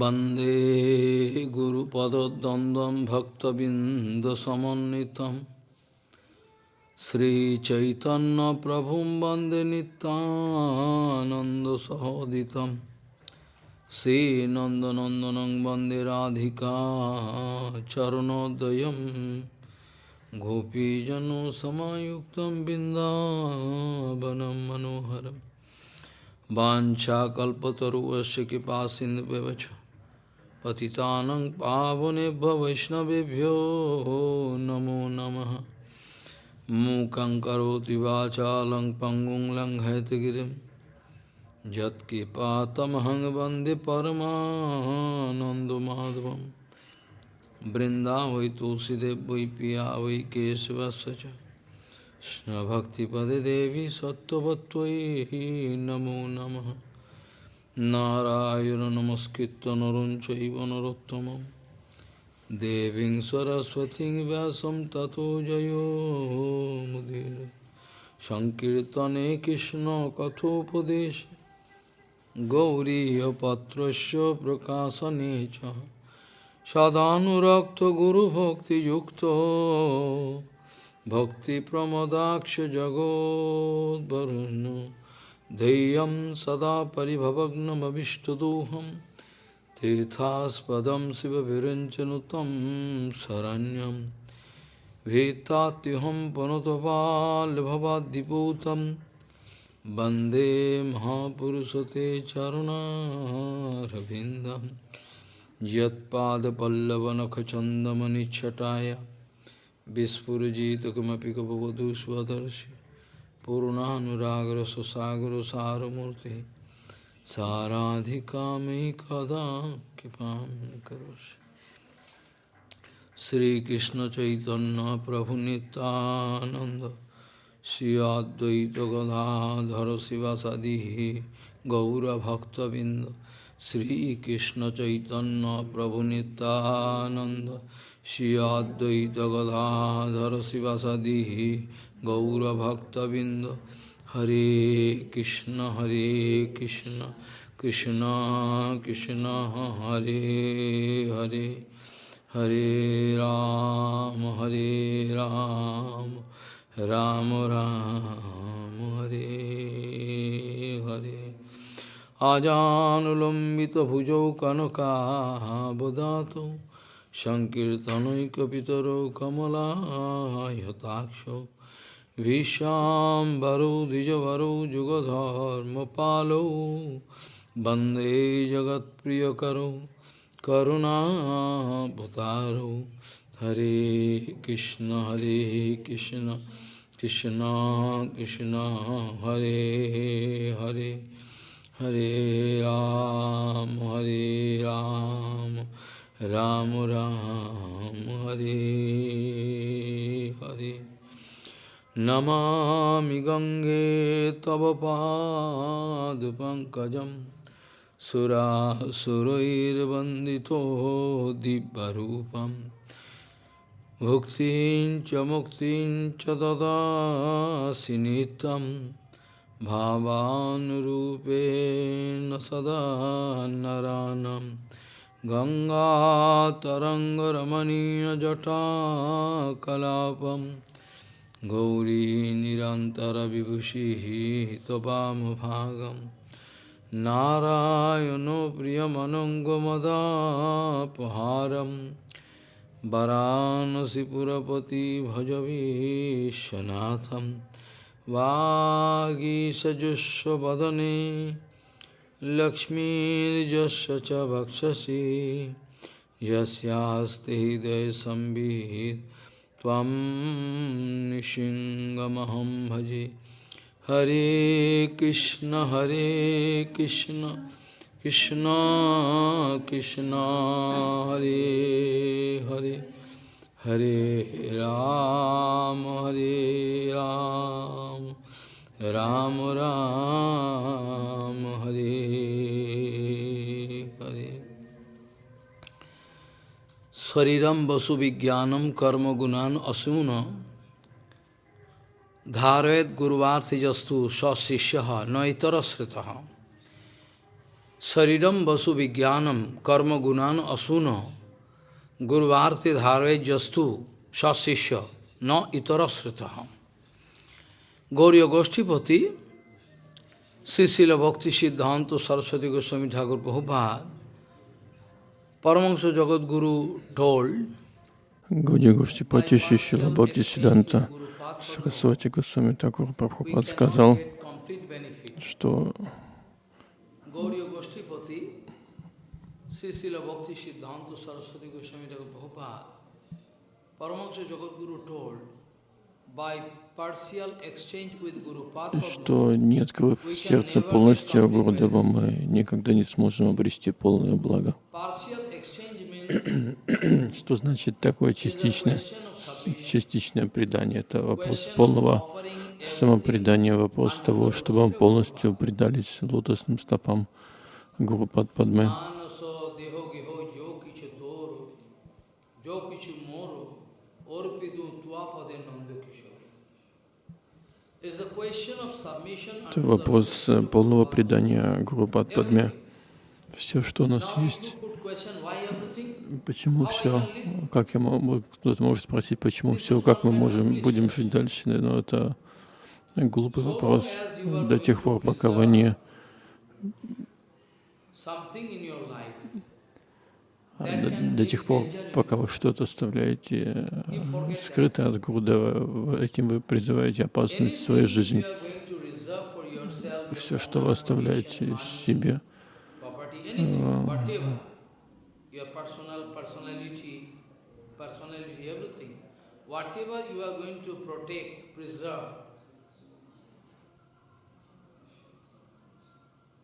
वन्दे गुरुपदद्वन्द्वं भक्तबिन्दसमन्वितं श्रीचैतन्यप्रभुं वन्दे नितानन्दसहोदितं श्रीनन्दनन्दनं वन्दे राधिका चरणोदयं गोपीजनसमायुक्तं बिन्दावनं मनोहरम् वाञ्छाकल्पतरुवस्य कृपा सिन्धुव्यवच पतितानं पावनेभ्य वैष्णवेभ्यो नमो नमः। मूकं करोति वाचालं पङ्गुं लङ्घयतगिरिं यत्कृपातमहं वंदे परमानन्दमाधवं। वृन्दावै तुलसीदेव, वै पिया, वै केशवस्य च। कृष्णभक्तिपदे देवी सत्त्ववत्त्वयि नमो नमः। নারায়ণ নমস্কৃত নরম চৈব নরোত্তম দেবী সরস্বতী ব্যাসম ততো জয়োমুদীর সংকীর্তনে কৃষ্ণ কথোপদেশ গৌরীপত্র প্রকাশনে সদানুরক্ত গুরুভক্তিযুক্ত ভক্তিপ্রমদাক্ষ জগদ্বরুণ্য धैर्यं सदा परिभवग्नमभिष्टदोहं तीर्थास्पदं शिवविरञ्चनुतं शरण्यं भीतात्युहं पुनतपाल्भवाद्दिपूतं वन्दे महापुरुषते चरुणारविन्दं यत्पादपल्लवनखचन्दमनिच्छटाय विस्फुजित किमपि कपवधू स्वदर्शि पूर्णानुरागर सुसागर सारमूर्ति साराधिका मयि कदा कृपा करोसि श्रीकृष्ण चैतन्य प्रभु नित्यानंद श्री अद्वैत गदाधर शिवासादि गौरभक्तबिंद श्रीकृष्ण चैतन्य प्रभु Nityanand Shri Advaita Gadadhara Sivasadi গৌরভক্তবৃন্দ। হরে কৃষ্ণ হরে কৃষ্ণ কৃষ্ণ কৃষ্ণ, হরে হরে হরে রাম হরে রাম রাম রাম, হরে হরে। আজানুলম্বিত ভুজৌ কনকাবদাত সংকীর্তনৈকিতর কমলাহতাক্ষ Bodhato सङ्कीर्तनैकपितरो कमलायताक्षो विशाम्बरो द्विजवरो जुगधर्मपालो वन्दे जगत्प्रियकरो करुणाभतारो हरे कृष्ण हरे कृष्ण कृष्ण कृष्ण हरे हरे हरे राम हरे राम राम राम हरे हरे नमामि गङ्गे तव पादपङ्कजं सुरासुरैर्वन्दितो दिव्यरूपं भुक्तिं च मुक्तिं च ददासि नित्यं भावानुरूपेण सदा नरानम् गङ्गातरङ्गरमणीयजटाकलापं गौरी निरन्तरविभूषिः त्वपामभागं नारायणो प्रियमनङ्गमदापहारं वरानसिपुरपति भजवीशनाथं वागीसजुष्वदने लक्ष्मीर्यस्य च वक्षसि। यस्यास्ति हृदयसंवित् त्वं भजे। हरे कृष्ण हरे कृष्ण कृष्ण कृष्ण, हरे हरे। हरे राम हरे राम। राम राम, हरे। शरीरम वसु विज्ञानम कर्म गुणान असून धारयत गुरुवार्थिजस्तु सशिष्य न इतर श्रुत Saridam Vasu Vijnanam Karma Gunan Asuna Gurvarte Dharve Jastu Sasishya Na Itarasritaham Gauriya Goshtipati Sisila Bhakti Siddhanta Saraswati Goswami Thakur Prabhupada Paramahansa Jagat Guru told Гауди Гоштипати Шишила Бхакти Сиданта Сарасвати Госвами Такур Прабхупад сказал, что Paramahansa Jagat Guru told by что не открыв сердце полностью Гурудева, мы никогда не сможем обрести полное благо. Что значит такое частичное, частичное предание? Это вопрос полного самопредания, вопрос того, чтобы вам полностью предались лотосным стопам Гуру Падпадмы. Manaso deho Это вопрос э, полного предания Гуру Падпадме. Все, что у нас есть, почему все, как я могу, кто-то может спросить, почему все, как мы можем, будем жить дальше, но это глупый вопрос до тех пор, пока вы не Something in your life А До, до тех пор, пока вы что-то оставляете э, скрытое от Гурудева, этим вы призываете опасность в своей жизни. Все, что вы оставляете себе, whatever you are going to protect, preserve, this can bring danger in your life.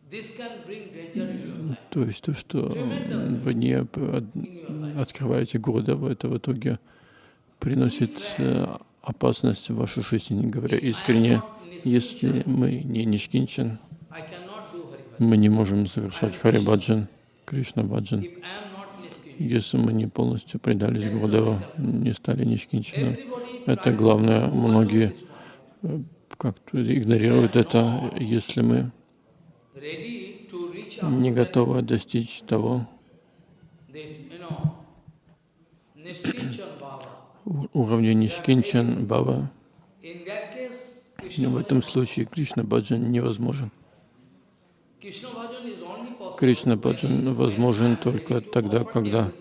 То есть то, что вы не от- открываете Гурудева, это в итоге приносит э, опасность в вашу жизнь, говоря искренне. Если мы не Нишкинчан, мы не можем совершать Харибаджан, Кришна. Баджан. Если мы не полностью предались Гурудеву, не стали Нишкинчаном, это главное. Многие point. как-то игнорируют это, если мы не готовы достичь того уровня Нишкинчан Бава. Case, В этом случае Кришна Баджан невозможен. Кришна Баджан возможен только тогда, когда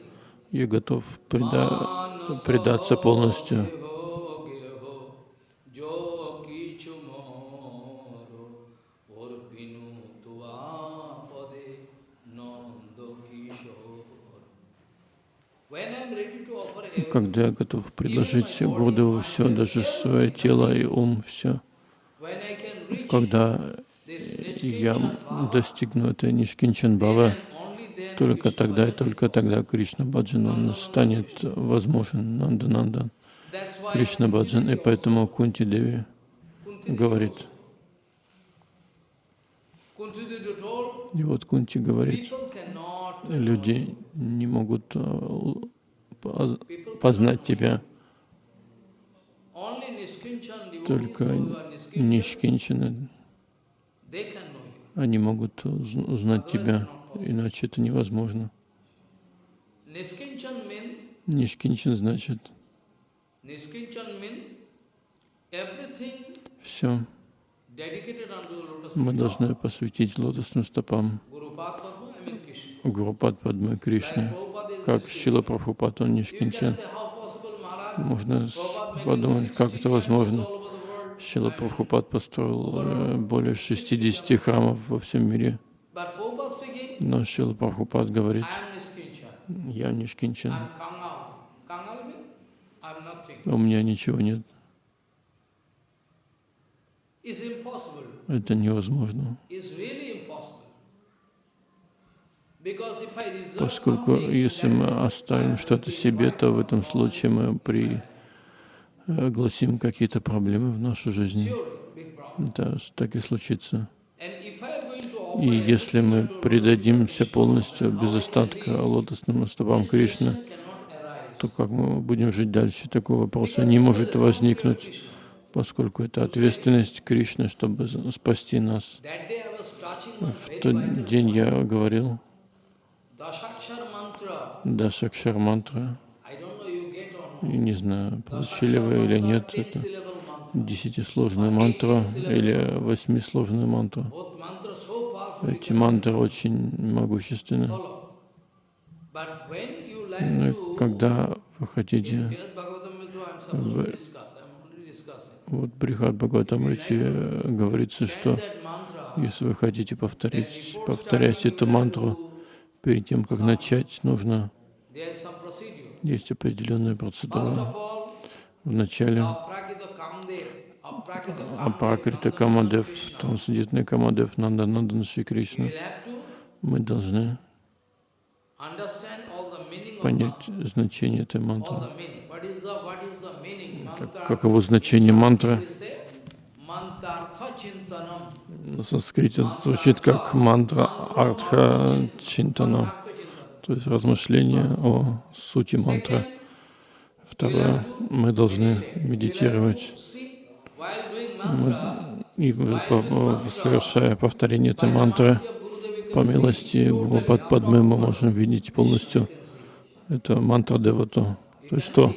я готов преда- предаться полностью. Когда я готов предложить Гурдеву все, даже свое тело и ум, все. Когда я достигну этой Нишкинчан then только тогда и только тогда Кришна Баджан он станет возможен. Нанда Нанда. Кришна Баджан. И поэтому Кунти Деви говорит, и вот Кунти говорит, люди не могут э, познать тебя, только нишкинчаны, они могут уз- узнать тебя, иначе это невозможно. Нишкинчин значит все. Мы должны посвятить лотосным стопам. Гурупад Prabhupada is как. Шила Прабхупад, он нишкинчан. Можно подумать, 60 как это возможно. Шила Прабхупад построил э, более 60 храмов во всем мире. Но Шила Прабхупад говорит, я нишкинчан, у меня ничего нет. Это невозможно. Поскольку если мы оставим что-то себе, то в этом случае мы пригласим какие-то проблемы в нашу жизнь. С- так и случится. И если мы предадимся полностью, без остатка лотосным стопам Кришны, то как мы будем жить дальше? Такого вопроса не может возникнуть, поскольку это ответственность Кришны, чтобы спасти нас. В тот день я говорил. Дашакшар мантра. Не знаю, получили вы или нет. Это десятисложная мантра или восьмисложная мантра. Эти мантры очень могущественны. Но to когда вы хотите, discussing. вот Брихат Бхагаватамрите говорится, что если вы хотите повторить, повторять эту мантру, перед тем, как начать, нужно, есть определенная процедура. of all, В начале Aprakita Kamdev, Aprakita Kamdev, Апакрита Камадев, трансцендентный Камадев, Нанда Нандан Шри Кришна, мы должны понять значение этой мантры. Mantra. Каково значение мантры? На санскрите звучит как мантра Артха Чинтана, то есть размышление о сути мантры. Второе, мы должны медитировать, mantra, и совершая повторение этой мантры, по милости Падмы мы можем видеть полностью это мантра Девату, то есть то,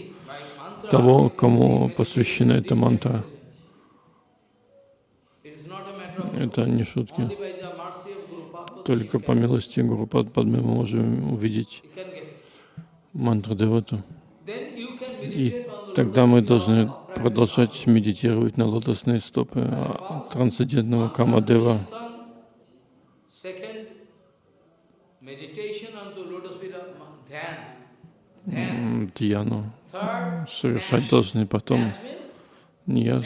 того, кому посвящена эта мантра. it is not a matter of Это не шутки. Только по милости Гурупад Падмы мы можем увидеть мантру Девату. И тогда мы должны продолжать медитировать на лотосные стопы а, трансцендентного Камадева. Дьяну совершать должны потом. Nash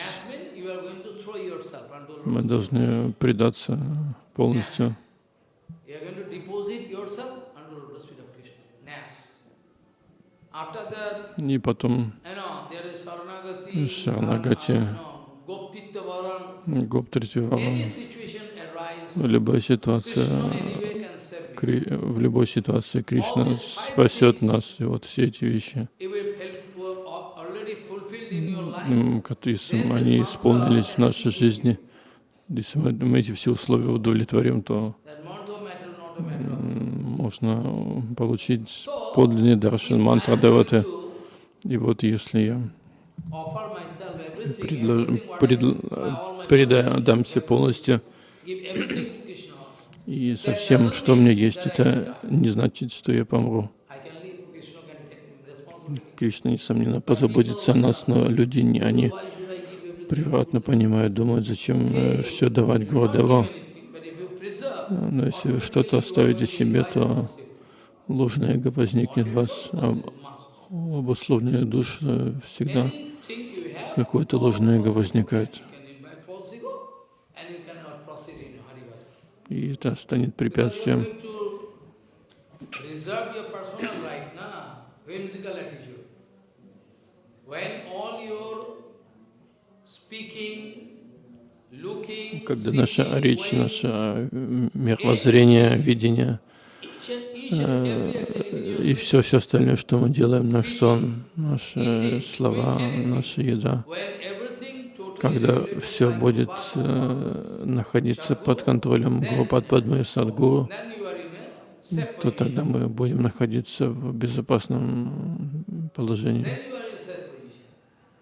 Мы должны предаться полностью. И потом uh, situation arise, Любая ситуация, в любой ситуации Кришна спасет нас. И вот все эти вещи, они исполнились в нашей жизни, если мы, мы эти все условия удовлетворим, то можно получить подлинный даршан мантра Деваты. И вот если я предлож- пред- my предамся полностью и со всем, что у меня есть, это не значит, что я помру. Кришна, несомненно, позаботится о нас, но люди, не они превратно понимают, думают, зачем все давать preserve, Но если что-то оставите себе, то ложное эго возникнет в вас. А у обусловленных душ э, всегда какое-то ложное эго возникает. И это станет препятствием. When all your Когда наша речь, наше э, мировоззрение, видение your и все, все остальное, что мы делаем, наш сон, наши слова, наша еда, когда все будет э, находиться под контролем Гурупад Падмы и Садгуру, то тогда мы будем находиться в безопасном положении. Then you are in a safe position.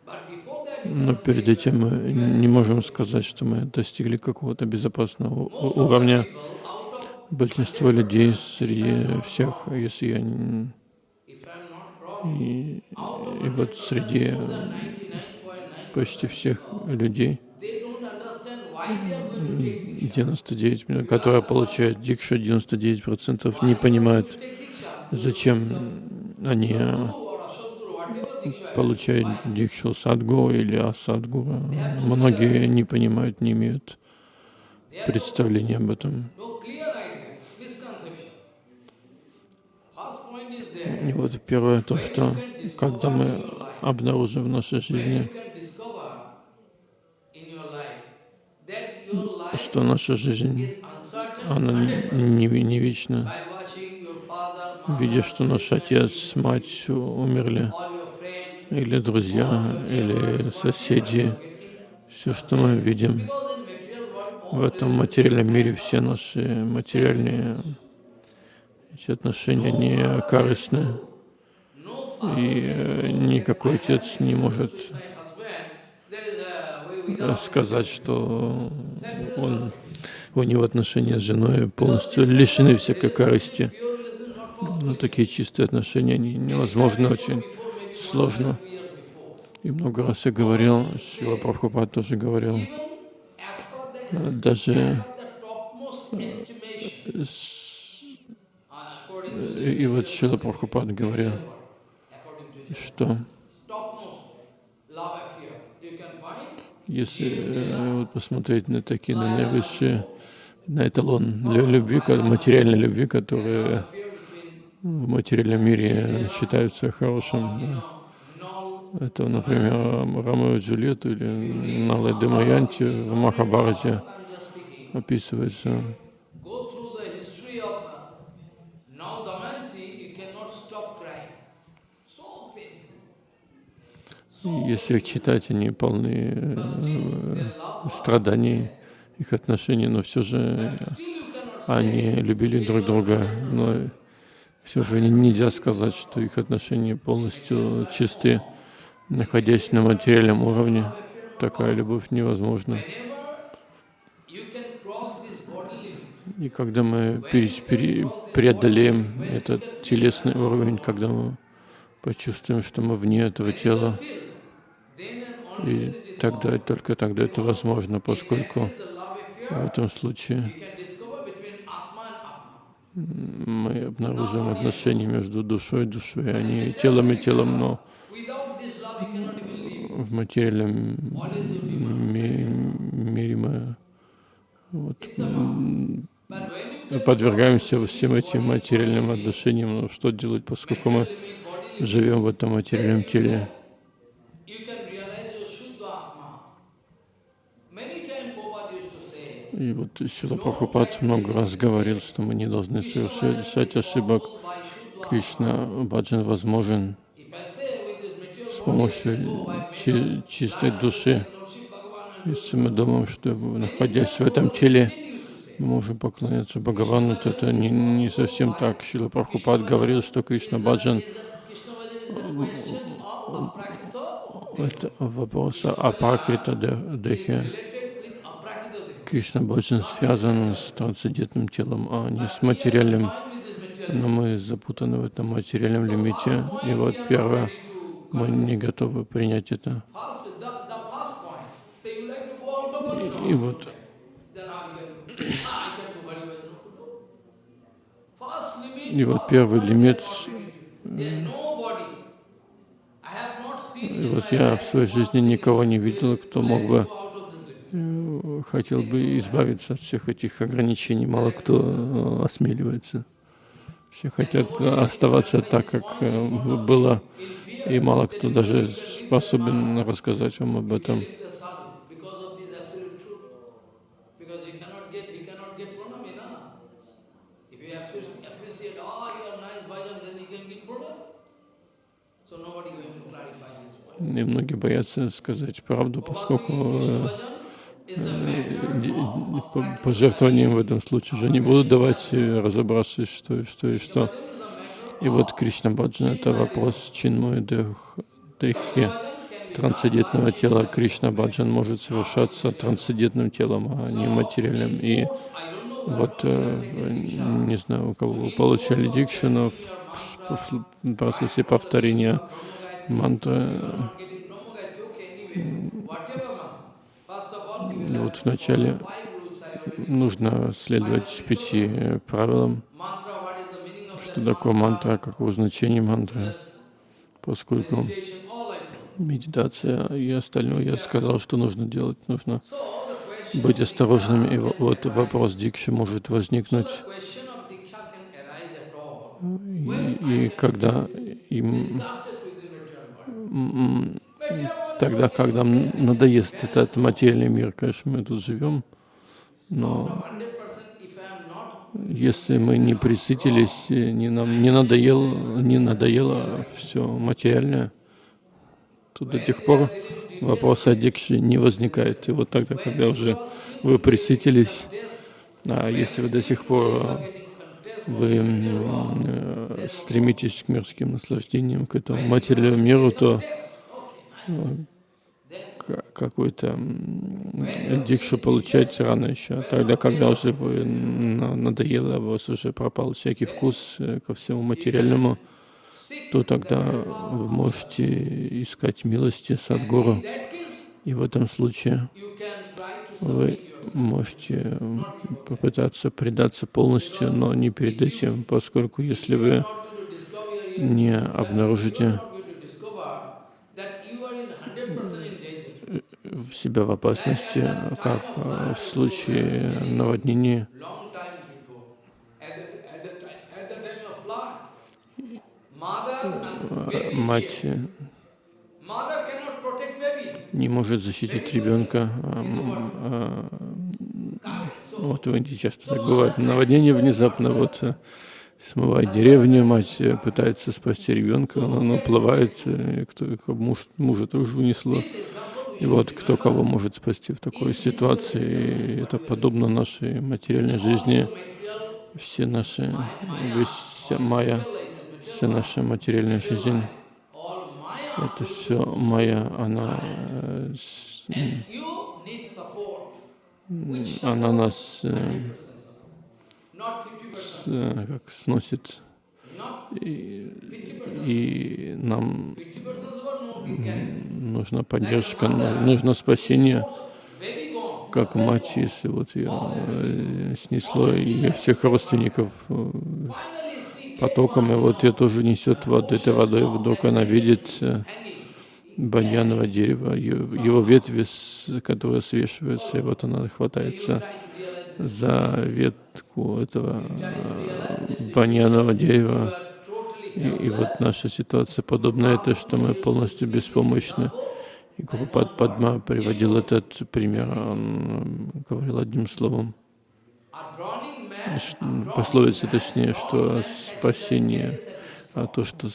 But before that, you Но перед этим мы не можем сказать, что мы достигли какого-то безопасного уровня. Большинство людей среди всех, если я и, и вот 100%, среди more than 99.9%, почти всех людей, they don't understand why they are going to take Diksha. 99, миллионов, которые получают дикшу, 99% не понимают, зачем они Guru or Asatguru, whatever Diksha I have. получают Why? дикшу садгу или асадгуру. Многие не понимают, не имеют представления об этом. И вот первое то, что когда мы обнаружим в нашей жизни, что наша жизнь, она 100%. не, не вечна, видя, что наш отец, мать умерли, или друзья, или соседи, все, что мы видим в этом материальном мире все наши материальные эти отношения не корыстны. И э, никакой отец не может сказать, что он, у него отношения с женой полностью лишены всякой корысти. Ну, такие чистые отношения невозможны, очень сложно. И много раз я говорил, Шила Прабхупад тоже говорил, даже и вот Шила Прабхупад говорил, что если э, вот посмотреть на такие, на наивысшие, на эталон любви, материальной любви, которые в материальном мире считаются хорошим. Да. Это, например, Ромео и Джульетту или Налай Демаянти в Махабарате описывается. Если их читать, они полны э, страданий, их отношений, но все же они любили друг друга, но все же нельзя сказать, что их отношения полностью чисты, находясь на материальном уровне. Такая любовь невозможна. И когда мы преодолеем этот телесный уровень, когда мы почувствуем, что мы вне этого тела, и тогда, только тогда это возможно, поскольку в этом случае мы обнаружим отношения между душой и душой, а не телом и телом, но в материальном мире мы вот, подвергаемся всем этим материальным отношениям. Но что делать, поскольку мы живем в этом материальном теле? И вот Сила Прабхупад много раз говорил, что мы не должны совершать ошибок. Кришна Баджан возможен с помощью чи чистой души. Если мы думаем, что находясь в этом теле, мы можем поклоняться Бхагавану, то это не, не совсем так. Шила Прабхупад говорил, что Кришна Баджан это вопрос о Пракрита Дехе. Кришна Баджан связан с трансцендентным телом, а не с материальным. Но мы запутаны в этом материальном лимите. И вот первое, мы не готовы принять это. И, и вот и вот первый лимит. И вот я в своей жизни никого не видел, кто мог бы хотел бы избавиться от всех этих ограничений. Мало кто э, осмеливается. Все хотят оставаться так, как э, было, и мало кто даже способен рассказать вам об этом. И многие боятся сказать правду, поскольку пожертвованием в этом случае же не будут давать разобраться, что и что и что. И вот Кришна Баджан — это вопрос Чинмой Дехи, трансцендентного тела. Кришна Баджан может совершаться трансцендентным телом, а не материальным. И вот, э, не знаю, у кого вы получали дикшину в процессе повторения мантры, вот вначале нужно следовать пяти правилам. Что такое мантра, каково значение мантры, поскольку медитация и остальное я сказал, что нужно делать, нужно быть осторожными. И вот вопрос дикши может возникнуть, и, и когда им тогда, когда надоест этот материальный мир, конечно, мы тут живем, но если мы не присытились, не, нам, не, надоело, не надоело все материальное, то до тех пор вопрос о дикше не возникает. И вот тогда, когда уже вы присытились, а если вы до сих пор вы э, стремитесь к мирским наслаждениям, к этому материальному миру, то какой-то дикшу получаете рано еще. Тогда, когда уже вы надоело, у вас уже пропал всякий вкус э, ко всему материальному, то тогда вы можете искать милости Садгуру. И в этом случае вы можете попытаться предаться полностью, но не перед этим, поскольку если вы не обнаружите себя в опасности, как в случае наводнения, мать не может защитить ребенка. Вот в Индии часто так бывает. Наводнение внезапно вот э, смывает деревню, мать э, пытается спасти ребенка, он уплывает, э, кто, муж, мужа тоже унесло. И вот кто кого может спасти в такой ситуации, это подобно нашей материальной жизни. Все наши, вся моя, вся наша материальная жизнь это все моя, она, она нас э, как сносит, и, нам нужна поддержка, нужно спасение, как мать, если вот ее э, снесло, и всех родственников э, потоком, и вот ее тоже несет вот этой водой, вдруг она видит э, баньяновое дерево, его ветви, которые свешиваются, и вот она хватается за ветку этого э, баньянового дерева. И, и вот наша ситуация подобна это, что мы полностью беспомощны. И Гурупад Падма приводил этот пример, он говорил одним словом пословица точнее, что спасение, а то, что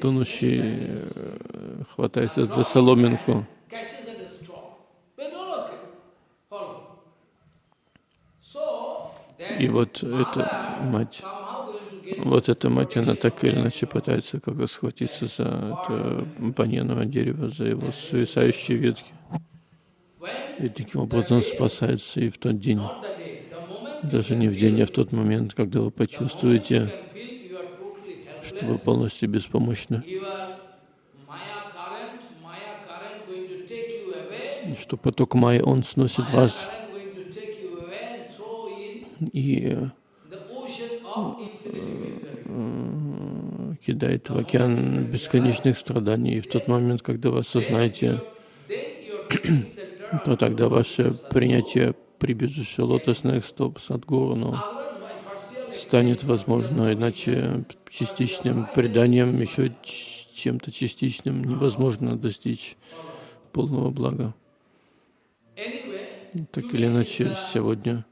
тонущий э, хватается за соломинку. И вот эта мать, вот эта мать, она так или иначе пытается как-то схватиться за это баньяновое дерево, за его свисающие ветки. И таким образом спасается и в тот день. Даже не в день, а в тот момент, когда вы почувствуете, что вы полностью беспомощны, что поток Майя, он сносит вас и кидает в океан бесконечных страданий. И в тот момент, когда вы осознаете, то тогда ваше принятие прибежище лотосных стоп Садгуру, но станет возможно, иначе частичным преданием, еще чем-то частичным невозможно достичь полного блага. Так или иначе, сегодня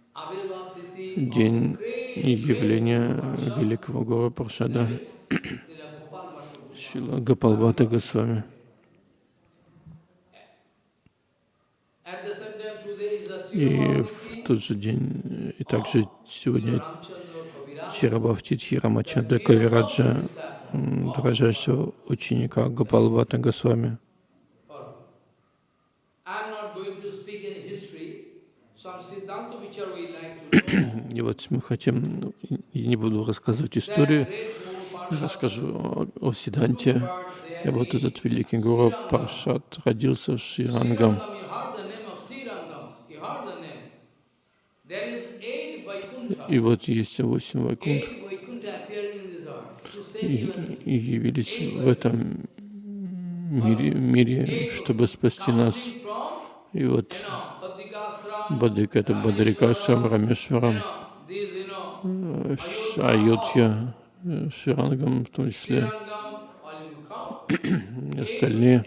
день явления великого Гора Паршада Шила Гапалбата Госвами. И в тот же день, и также сегодня Тирабхавти Тирамачада Кавираджа, дрожащего ученика Гопалвата Госвами. И вот мы хотим, ну, я не буду рассказывать историю, расскажу о, Сиданте. И вот этот великий гуру Паршат родился Ширангам. И вот есть восемь вайкунт, и, и явились в этом мире, мире, чтобы спасти нас. И вот Бадык — это Бадрикашам, Рамешварам, Айотья, Ширангам в том числе, остальные.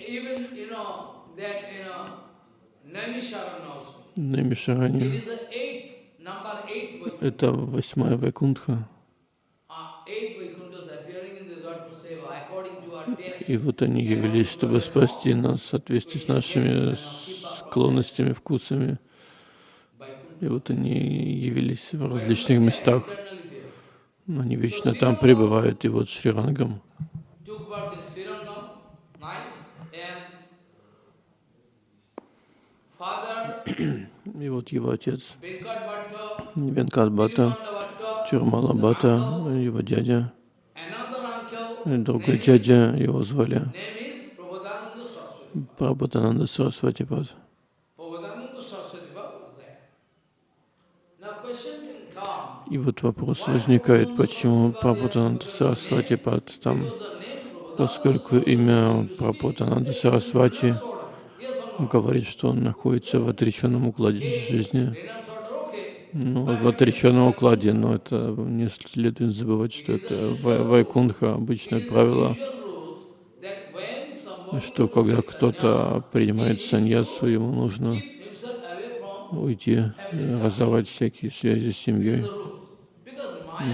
Намишарани. Это восьмая Вайкунтха. И вот они явились, чтобы спасти нас в соответствии с нашими склонностями, вкусами, И вот они явились в различных местах, но они вечно там пребывают. И вот Шрирангам. И вот его отец. Венкат Бхатта, Тюрмала Бхатта, его дядя, другой дядя, его звали. Прабхатананда Сарасвати И вот вопрос возникает, почему Прабхутананда Сарасвати Пад там, поскольку имя Прабхутананда Сарасвати говорит, что он находится в отреченном укладе жизни. Ну, в отреченном укладе, но это не следует забывать, что это Вайкунха, обычное правило, что когда кто-то принимает саньясу, ему нужно уйти, разорвать всякие связи с семьей.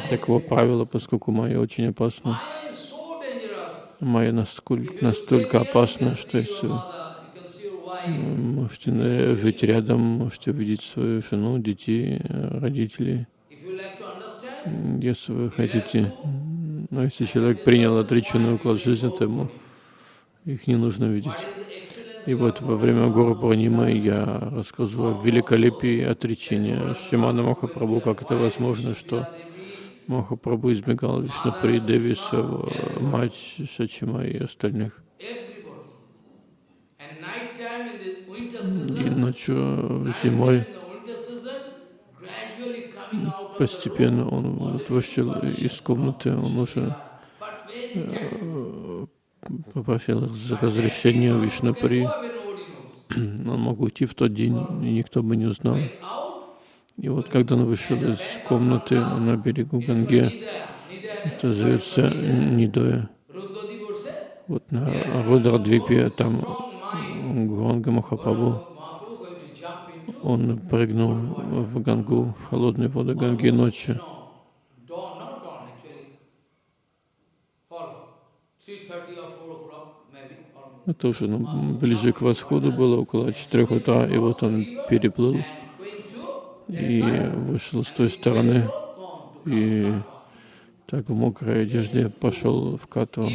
Таково правило, поскольку майя очень опасна. Майя настолько, настолько опасна, что если можете жить рядом, можете увидеть свою жену, детей, родителей. Если вы хотите, но если человек принял отреченный уклад жизни, то ему их не нужно видеть. И вот во время Гуру Пурнимы я расскажу о великолепии отречения Шимана Махапрабху, как это возможно, что Махапрабху избегал Вишнупри, Деви, мать Сачима и остальных. И ночью, зимой, постепенно он вот вышел из комнаты, он уже попросил разрешения у Вишнупри. Он мог уйти в тот день, и никто бы не узнал. И вот когда он вышел из комнаты на берегу Ганги, это зовется Нидоя. Вот на Рудрадвипе там Гуранга Махапрабху, он прыгнул в Гангу, в холодные воды Ганги ночью. Это уже ну, ближе к восходу было, около 4 утра, и вот он переплыл и вышел с той стороны, и так в мокрой одежде пошел в Катву.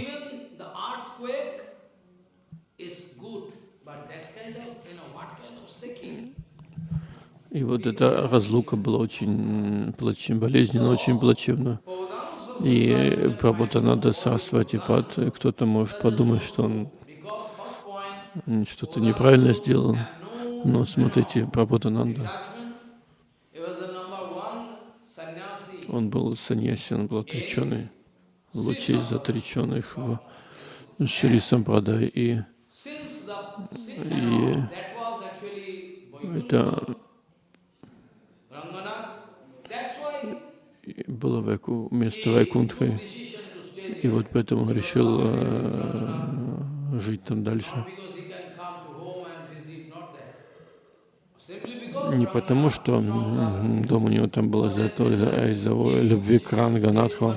И вот эта разлука была очень, очень болезненна, очень плачевна. И Прабхутананда Сарасвати Пад, кто-то может подумать, что он что-то неправильно сделал. Но смотрите, Прабхутананда, он был саньяси, он был отреченный, лучший из отреченных в Шри Сампрадай. И, и это было вайку, место Вайкунтхи. И вот поэтому он решил э, жить там дальше. Не потому, что дом у него там был этого, а из-за любви к Ранганатху.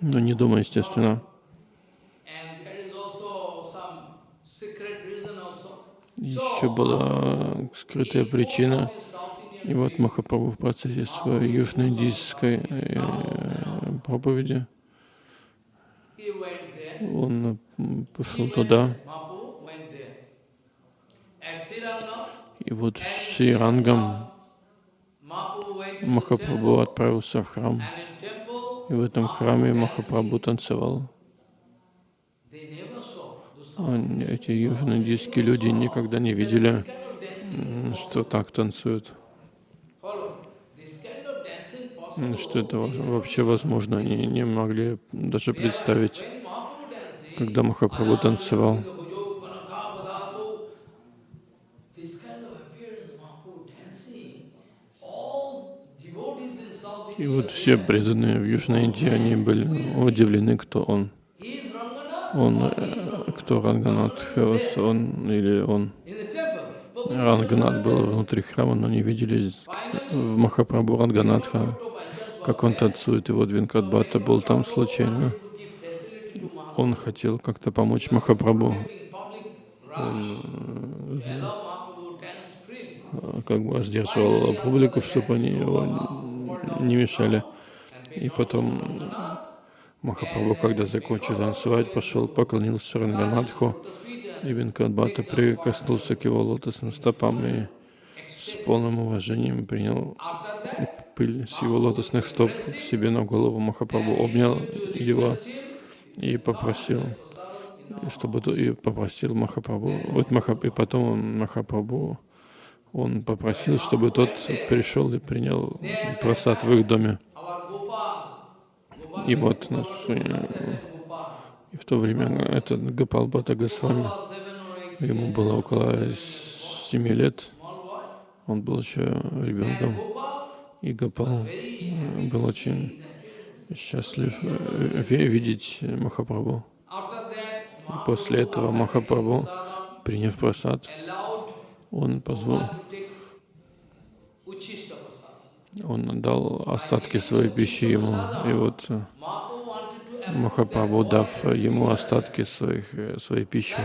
Но не дома, естественно. Еще была скрытая причина. И вот Махапрабху в процессе своей южноиндийской э, проповеди, он пошел туда. И вот с Ширангом Махапрабху отправился в храм. И в этом храме Махапрабху танцевал. Эти южноиндийские люди никогда не видели, что так танцуют. что это вообще возможно. Они не могли даже представить, когда Махапрабху танцевал. И вот все преданные в Южной Индии, они были удивлены, кто он. Он, э, кто Ранганат Хевас, он или он. Ранганат был внутри храма, но не видели в Махапрабху Ранганатха как он танцует, и вот Винкадбата был там случайно. Он хотел как-то помочь Махапрабху. э, как бы сдерживал публику, чтобы они его не мешали. И потом Махапрабху, когда закончил танцевать, пошел, поклонился Ранганадху, и Винкадбата прикоснулся к его лотосным стопам и с полным уважением принял пыль с его лотосных стоп себе на голову. Махапрабху обнял его и попросил, чтобы и попросил Махапрабху, вот Махап, и потом Махапрабху, он попросил, чтобы тот пришел и принял просад в их доме. И вот наш, и в то время этот Гапал Бата Госвами, ему было около семи лет, он был еще ребенком, и Гапал был очень счастлив э, видеть Махапрабху. И после этого Махапрабху, приняв просад, он позволил, он отдал остатки своей пищи ему. И вот э, Махапрабху, дав ему остатки своих, э, своей пищи,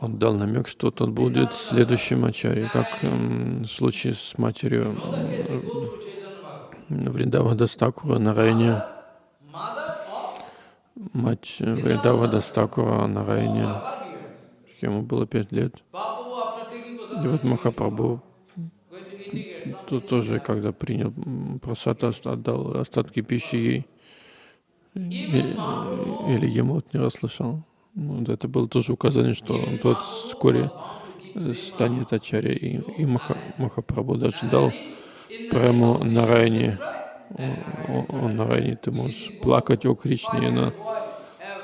он дал намек, что тот будет следующим ачарьей, как в случае с матерью э, Вриндаван Дас Тхакура Нараяни. Мать Вриндаван Дас Тхакура Нараяни. Ему было пять лет. И вот Махапрабху тут тоже, когда принял просад, отдал остатки пищи ей, или ему не расслышал. Вот это было тоже указание, что тот вскоре станет ачарья. И, и Маха, Махапрабху даже дал прямо на районе. Он, он на районе ты можешь плакать о Кришне. И она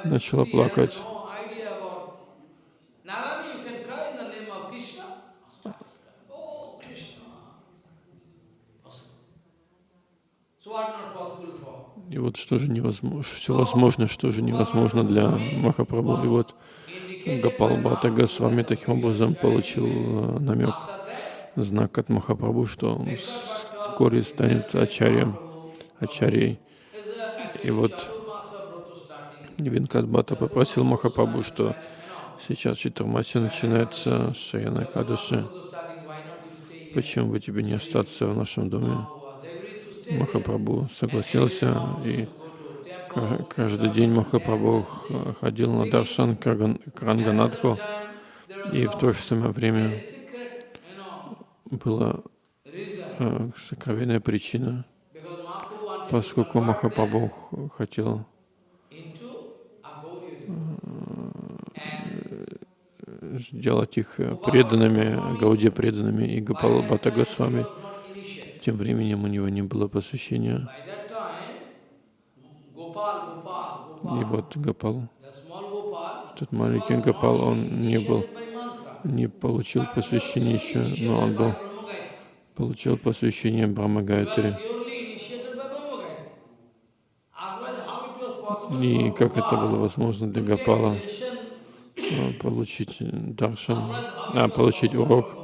начала плакать. И вот что же невозможно, все возможно, что же невозможно для Махапрабху. И вот Гапал Бхата Госвами таким образом получил э, намек, знак от Махапрабху, что он вскоре станет ачарьем, ачарьей. И вот Винкадбата попросил Махапрабху, что сейчас Читурмаси начинается Шаяна Кадыши. Почему бы тебе не остаться в нашем доме? Махапрабху согласился, и каждый день Махапрабху ходил на Даршан к Ранганадху, и в то же самое время была э, сокровенная причина, поскольку Махапрабху хотел э, сделать их преданными, Гауде преданными и Гапала Госвами. Тем временем у него не было посвящения. И вот Гопал, тот маленький Гопал, он не был, не получил посвящение еще, но он был, получил посвящение Брахма. И как это было возможно для Гопала? Э, получить даршан, а, получить урок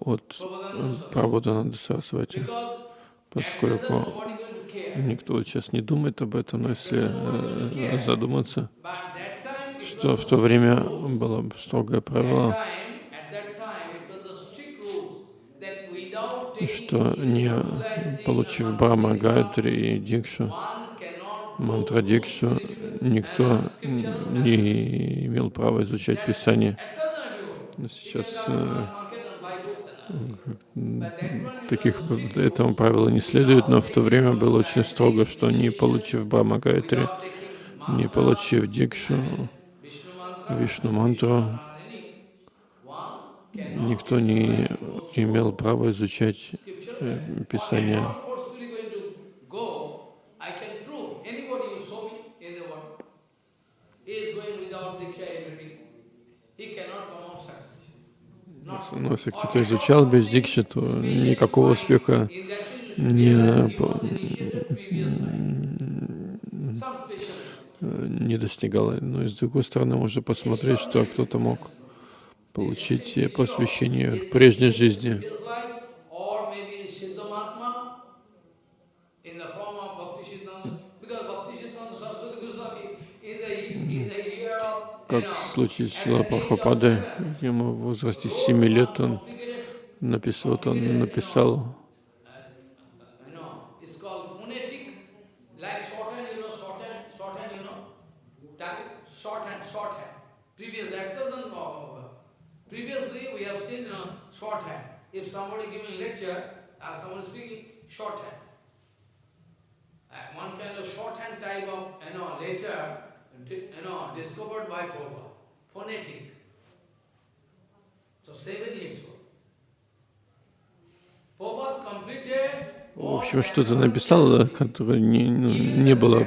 от Прабхупада Сарасвати, поскольку никто сейчас не думает об этом, но если э, задуматься, что в то время было строгое правило, что не получив Брахма Гайатри и Дикшу, мантра Дикшу, никто не имел права изучать Писание. Сейчас э, таких этому правилу не следует, но в то время было очень строго, что не получив Брахма Гайтри, не получив Дикшу, Вишну мантру, никто не имел права изучать э, Писание. Но если кто-то изучал без дикши, то никакого успеха не, не достигал. Но с другой стороны, можно посмотреть, что кто-то мог получить посвящение в прежней жизни. как в случае с Шила Прабхупадой, ему в возрасте 7 лет он написал, вот он написал you know, it's called phonetic, like shorthand, you know, shorthand, shorthand, you know, type, shorthand, shorthand. Previous, that doesn't know. Previously, we have seen, you know, shorthand. If somebody giving lecture, or someone speaking, shorthand. Uh, one kind of shorthand type of, you know, letter, di- you know, discovered by Prabhupada, phonetic. So seven years old. В общем, что-то написал, которое не, ну, не было,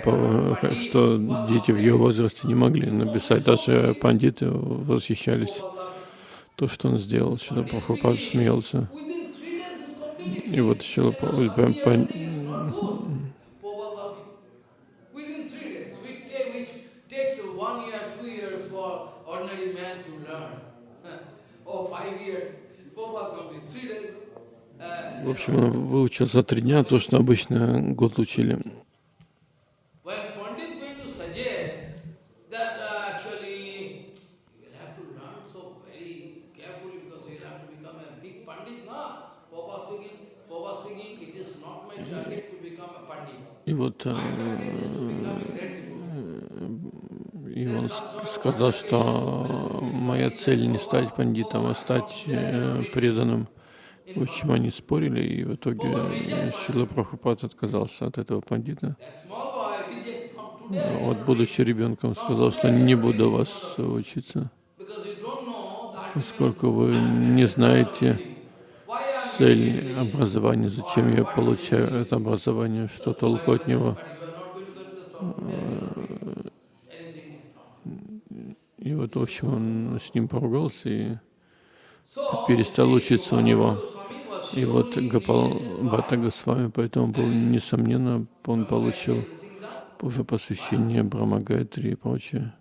что дети в ее возрасте не могли написать. Даже пандиты восхищались. То, что он сделал, Шила Прабхупад смеялся. И вот Шила Прабхупад. Uh, в общем, он выучил за три дня то, что обычно год учили. when Pandit going to suggest that uh, actually you will have to learn so very carefully because you will have to become a big Pandit, no? Prabhupada speaking, Prabhupada speaking, it is not my target to become a Pandit. И вот э, My target is to become a great devotee. и он сказал, что моя цель не стать пандитом, а стать э, преданным. В общем, они спорили, и в итоге Шила Прабхупад отказался от этого пандита. Вот, будучи ребенком, сказал, что не буду вас учиться, поскольку вы не знаете цель образования, зачем я получаю это образование, что толку от него. Anything. И вот, в общем, он с ним поругался и перестал учиться у него. И вот Гапал Бхатта Госвами поэтому был, несомненно, он получил уже посвящение Брахма Гайатри и прочее.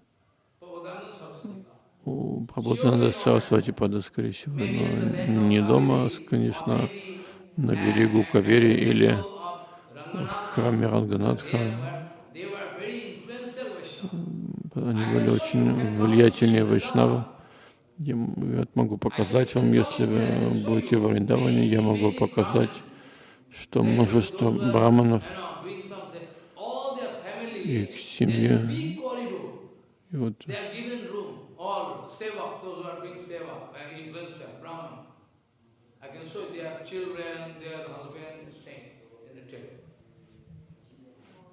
У Прабхупада Сарасвати Пада, скорее всего, но не дома, конечно, на берегу Кавери или в храме Ранганатха. Они были очень влиятельные вайшнавы. Я могу показать вам, если вы будете в Вриндаване, я могу показать, что множество браманов и их corridor. и вот All seva, those who are doing seva, by influencer, Brahman. I can show their children, their husband, staying in the temple.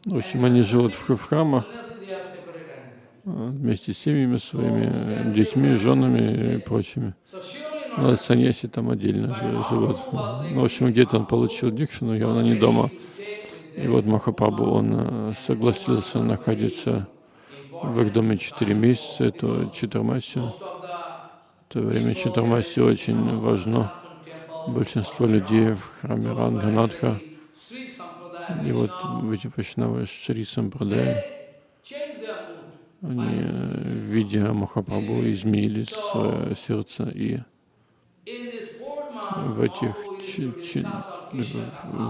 в общем, они живут в, храмах а, вместе с семьями своими, э, детьми, женами и прочими. Surely А саньяси там отдельно жи- живут. Ну, в общем, где-то он получил дикшину, явно не дома. И вот Махапрабху, он э, согласился находиться в их доме четыре месяца, это Читармаси. Most of the В то время Читармаси очень важно. Большинство людей в храме Ранганатха, и вот эти вайшнавы Шри Сампрадай, они, э, видя Махапрабху, изменили свое сердце и в этих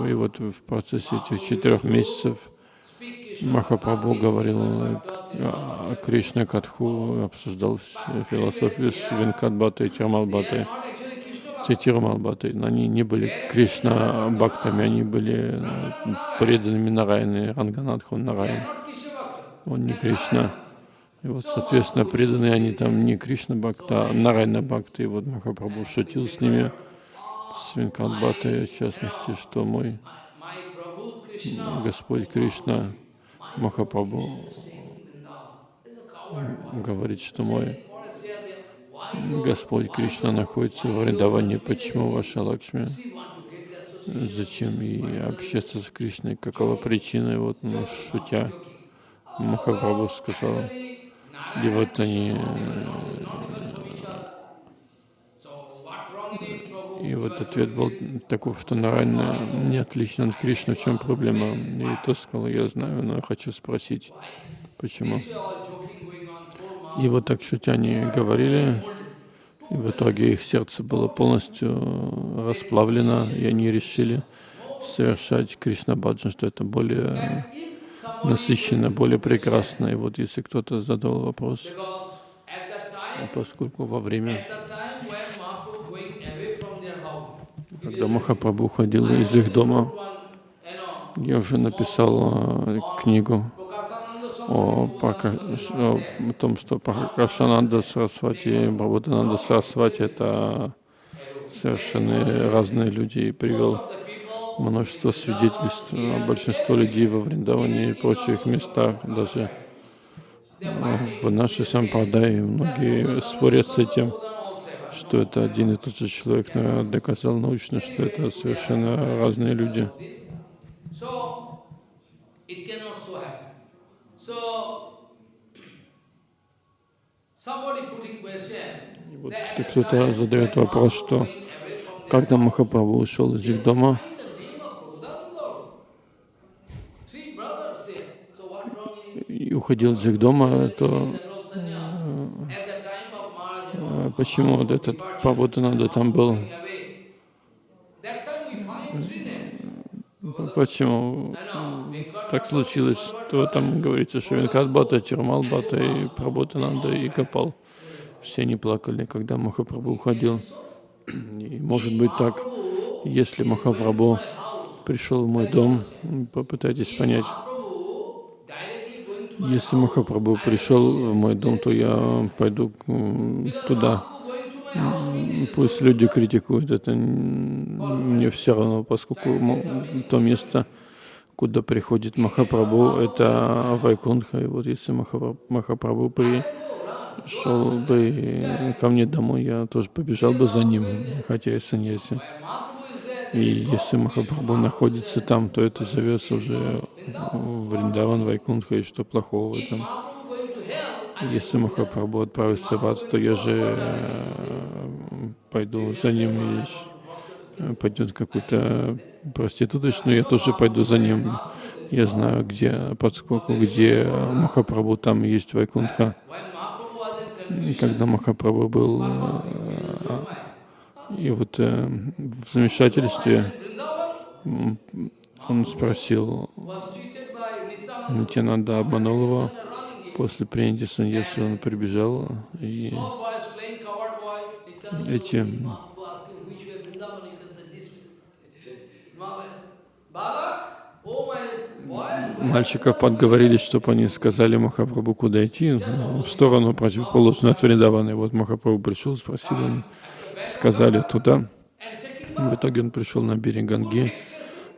и вот в процессе этих четырех месяцев Махапрабху говорил о о Кришне Катху, обсуждал все философию с Krishna Все Тирмалбхатой, но они не были Кришна Бхактами, они были э, преданными Нараяны, Ранганатху Bhakta. Он не Кришна. И вот, соответственно, преданные они там не Кришна Бхакта, а Нарайна Бхакта. И вот Махапрабху шутил с ними, с Венкатбхатой, в частности, что мой Господь Кришна, Coward. говорит, что мой Господь Кришна находится в Вриндаване, почему ваша Лакшми? Зачем ей общаться с Кришной? Какова причина? И вот, ну, шутя, Махапрабху сказал, и вот они, И вот ответ был таков, что Нарайна не отличен от Кришны, в чем проблема? И тот сказал, я знаю, но хочу спросить, почему? И вот так шутя они говорили, и в итоге их сердце было полностью расплавлено, и они решили совершать Кришна Баджан, что это более насыщенно, более прекрасно. И вот если кто-то задал вопрос, at поскольку во время, когда Махапрабху уходил из их дома, я уже написал э, книгу о, о том, что Пракашананда Сарасвати и Бхабутананда Сарасвати — это совершенно разные люди, и привел множество свидетельств. Большинство людей во Вриндаване и прочих местах, даже в нашей сампрадай, многие спорят с этим, что это один и тот же человек, но я доказал научно, что это совершенно разные люди. И вот кто-то задает вопрос, что когда Махапрабху ушел из их дома, и уходил из их дома, то почему вот этот Прабхутананда там был? Почему так случилось? То там говорится, что Венкат Бата, Тирмал Бата и Прабхутананда и Капал. Все они плакали, когда Махапрабху уходил. И может быть так, если Махапрабху пришел в мой дом, попытайтесь понять. Если Махапрабху пришел в мой дом, то я пойду туда. Пусть люди критикуют, это мне все равно, поскольку то место, куда приходит Махапрабху, это Вайкунха. И вот если Махапрабху пришел бы ко мне домой, я тоже побежал бы за ним, хотя и саньяси. И если Махапрабху находится там, то это зовется уже Вриндаван, Вайкунха, и что плохого в этом? Если Махапрабху отправится в ад, то я же э, пойду за ним, или э, пойдет какую-то проституточную, я тоже пойду за ним. Я знаю, где, поскольку где Махапрабху, там есть Вайкунха. И когда Махапрабху был э, и вот э, в замешательстве он спросил, Нитянанда обманул его. После принятия саньяса он прибежал, и эти мальчиков подговорили, чтобы они сказали Махапрабху, куда идти, в сторону противоположную от Вриндавана. Вот Махапрабху пришел, спросил, сказали туда. В итоге он пришел на берег Ганги,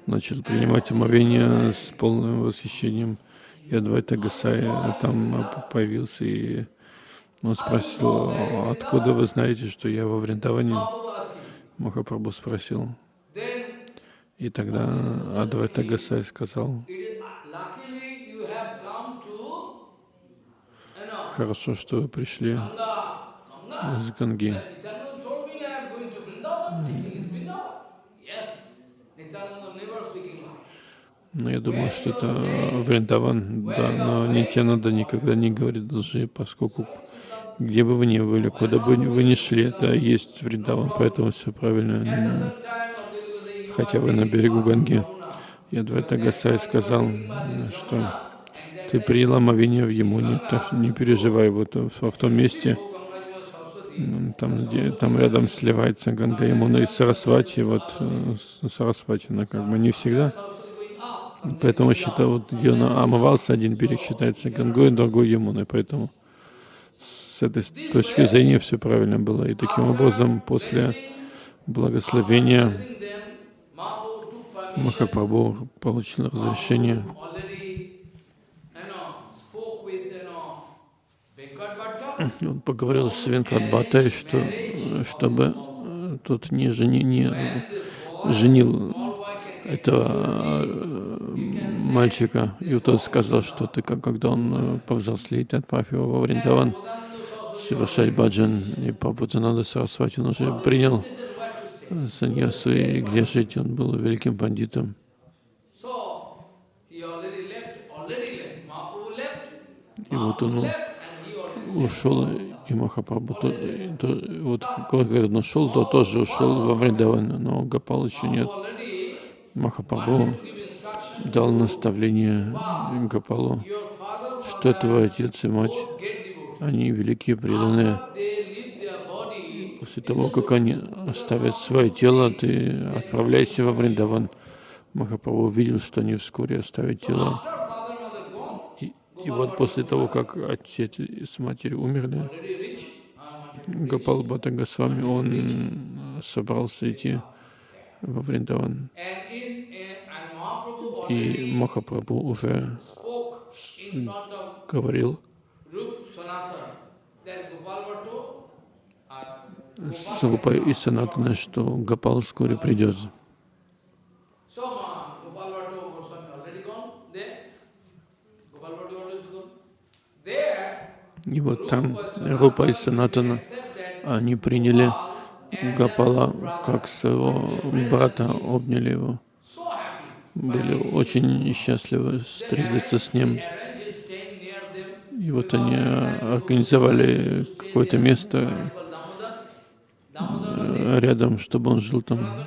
начал принимать омовение с полным восхищением. И Адвайта Гасай там появился, и он спросил, откуда вы знаете, что я во Вриндаване? Махапрабху спросил. И тогда Адвайта Гасай сказал, хорошо, что вы пришли из Ганги. Но я думаю, что это Вриндаван, да, но Нитянада никогда не говорит лжи, поскольку где бы вы ни были, куда бы вы ни шли, это есть Вриндаван, поэтому все правильно. Хотя вы на берегу Ганги. Я Двайта Гасай сказал, что ты приняла омовение в Ямуне, так не переживай, вот в том месте, там, где, там рядом сливается Ганга Ямуна и Сарасвати, вот э, Сарасвати, она как бы не всегда Поэтому считаю, вот где он омывался, один берег считается Гангой, другой Ямуной. Поэтому с этой точки зрения все правильно было. И таким образом, после благословения Махапрабху получил разрешение он поговорил с Венкатбатой, что, чтобы тот не, жени, не женил этого э, мальчика, и тот сказал, что ты, когда он э, повзрослеет, отправь его во Вриндаван совершать баджан, и Папутананда Сарасвати, он уже принял саньясу, и где жить, он был великим бандитом. И вот он ушел, и Махапрабху, то, то, вот, как говорит, он ушел, то тоже ушел во Вриндаван, но Гапал еще нет. Махапрабху дал наставление Гапалу, что твой отец и мать, они великие преданные, После того, как они оставят свое тело, ты отправляйся во Вриндаван. Махапрабху увидел, что они вскоре оставят тело. И, вот после того, как отец с матерью умерли, Гапал Бхатта Госвами, он собрался идти во Вриндаван. И Махапрабху уже говорил с Рупой и Санатана, что Гапал вскоре придет. И вот там Рупа и Санатана, они приняли Гапала как своего брата, обняли его. Были очень счастливы встретиться с ним. И вот они организовали какое-то место рядом, чтобы он жил там.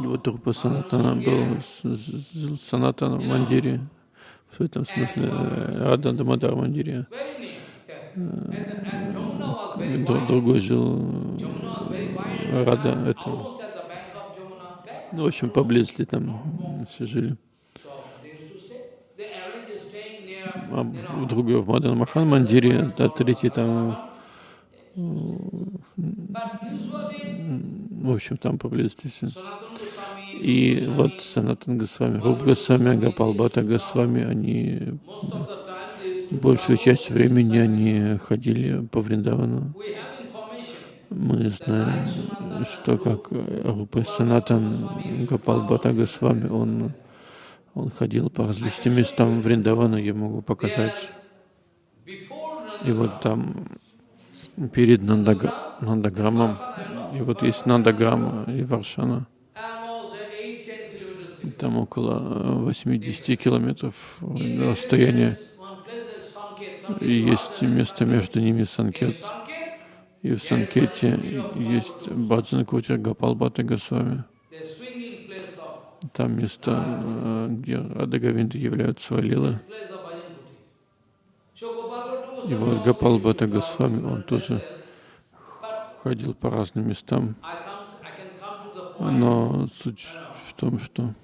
И вот Рупа Санатана был, жил Санатана в Мандире, в этом смысле Рада Дамадар Мандире. Другой жил Рада, это, ну, в общем, поблизости там все жили. А другой в Мадан Махан Мандире, а третий там в общем, там поблизости все. И вот Санатан Госвами, Руб Госвами, Гапал Бхата Госвами, они большую часть времени они ходили по Вриндавану. Мы знаем, что как Рупа Санатан Гапал Бхата Госвами, он, он ходил по различным местам Вриндавана, я могу показать. И вот там перед Нандаграмом. И вот есть Нандаграма и Варшана. Там около 80 километров расстояния. И есть место между ними Санкет. И в Санкете есть Баджан Гапал Бхатта Госвами. Там место, где Радагавинды являются свалилы. И вот Гапал Бхата Госвами, он тоже ходил по разным местам. Но суть в том, что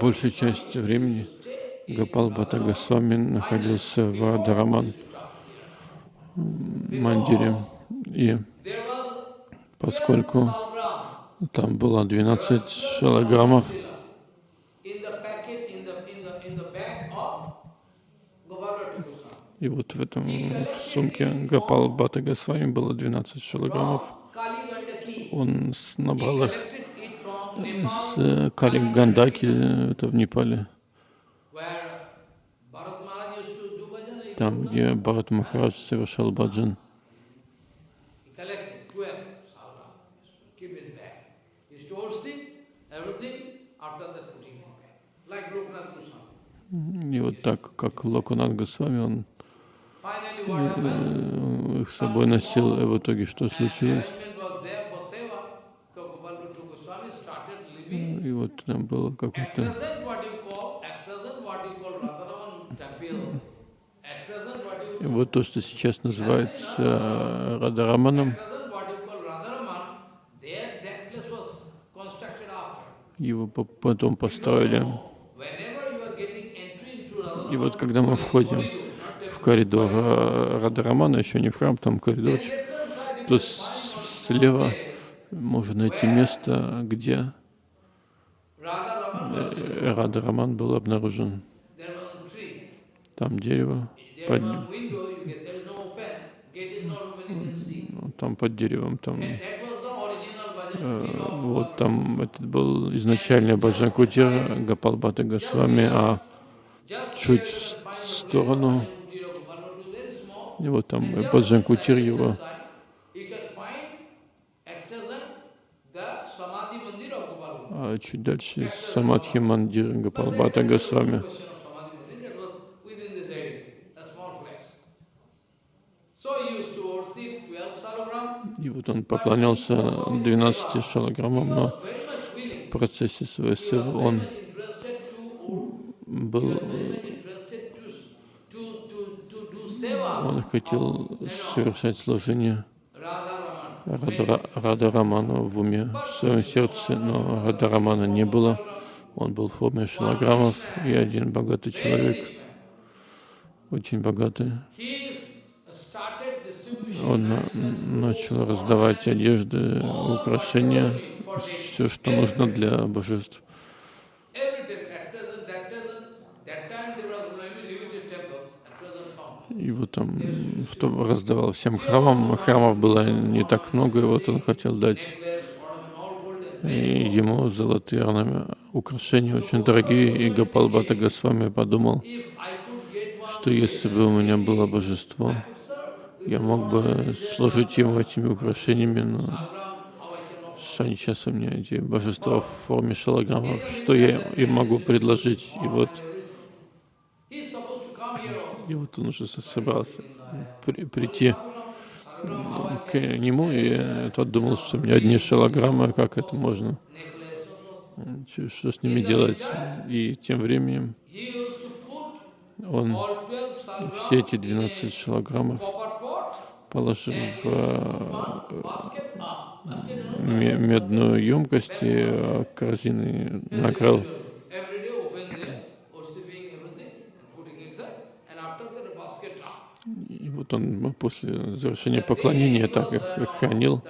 большая часть времени Гапал Бхата Госвами находился в Адараман Мандире. И поскольку там было 12 шалограммов, И вот в этом сумке Гапал Бхата Госвами было 12 шилограммов. Он набрал их с э, Кали Гандаки, это в Непале. Там, где Бхарат Махарадж совершал баджан. И вот так, как Локунат Госвами, он их с собой носил, и в итоге что случилось? Вот там было какое-то... И вот то, что сейчас называется Радараманом, его потом построили. И вот когда мы входим коридор а Радhaрамана, еще не в храм, там коридор. То слева можно найти место, где Радhaраман был обнаружен. Там дерево. Под... Там под деревом, там э, вот там это был изначальный Баджан Кутир Гапалбата Госвами, а чуть в сторону и вот там Баджан Кутир его. А чуть дальше Самадхи Мандир Гапалбата Госвами. И вот он поклонялся 12 шалограммам, но в процессе своего сыва он был Он хотел совершать служение Рада, Рада Раману в уме, в своем сердце, но Рада Рамана не было. Он был в форме шилограммов, и один богатый человек, очень богатый, он начал раздавать одежды, украшения, все, что нужно для божеств. Вот там в том раздавал всем храмам. Храмов было не так много, и вот он хотел дать и ему золотые орнаменты, украшения очень дорогие, и Гапал Бхатта Госвами подумал, что если бы у меня было божество, я мог бы служить ему этими украшениями, но что сейчас у меня эти божества в форме шалограммов, что я им могу предложить? И вот, и вот он уже собрался при, прийти к нему, и тот думал, что у меня одни шалограммы, как это можно? Что с ними делать? И тем временем он все эти 12 шалограммов положил в э, медную емкость и э, корзины накрыл. И вот он после завершения поклонения так их, хранил.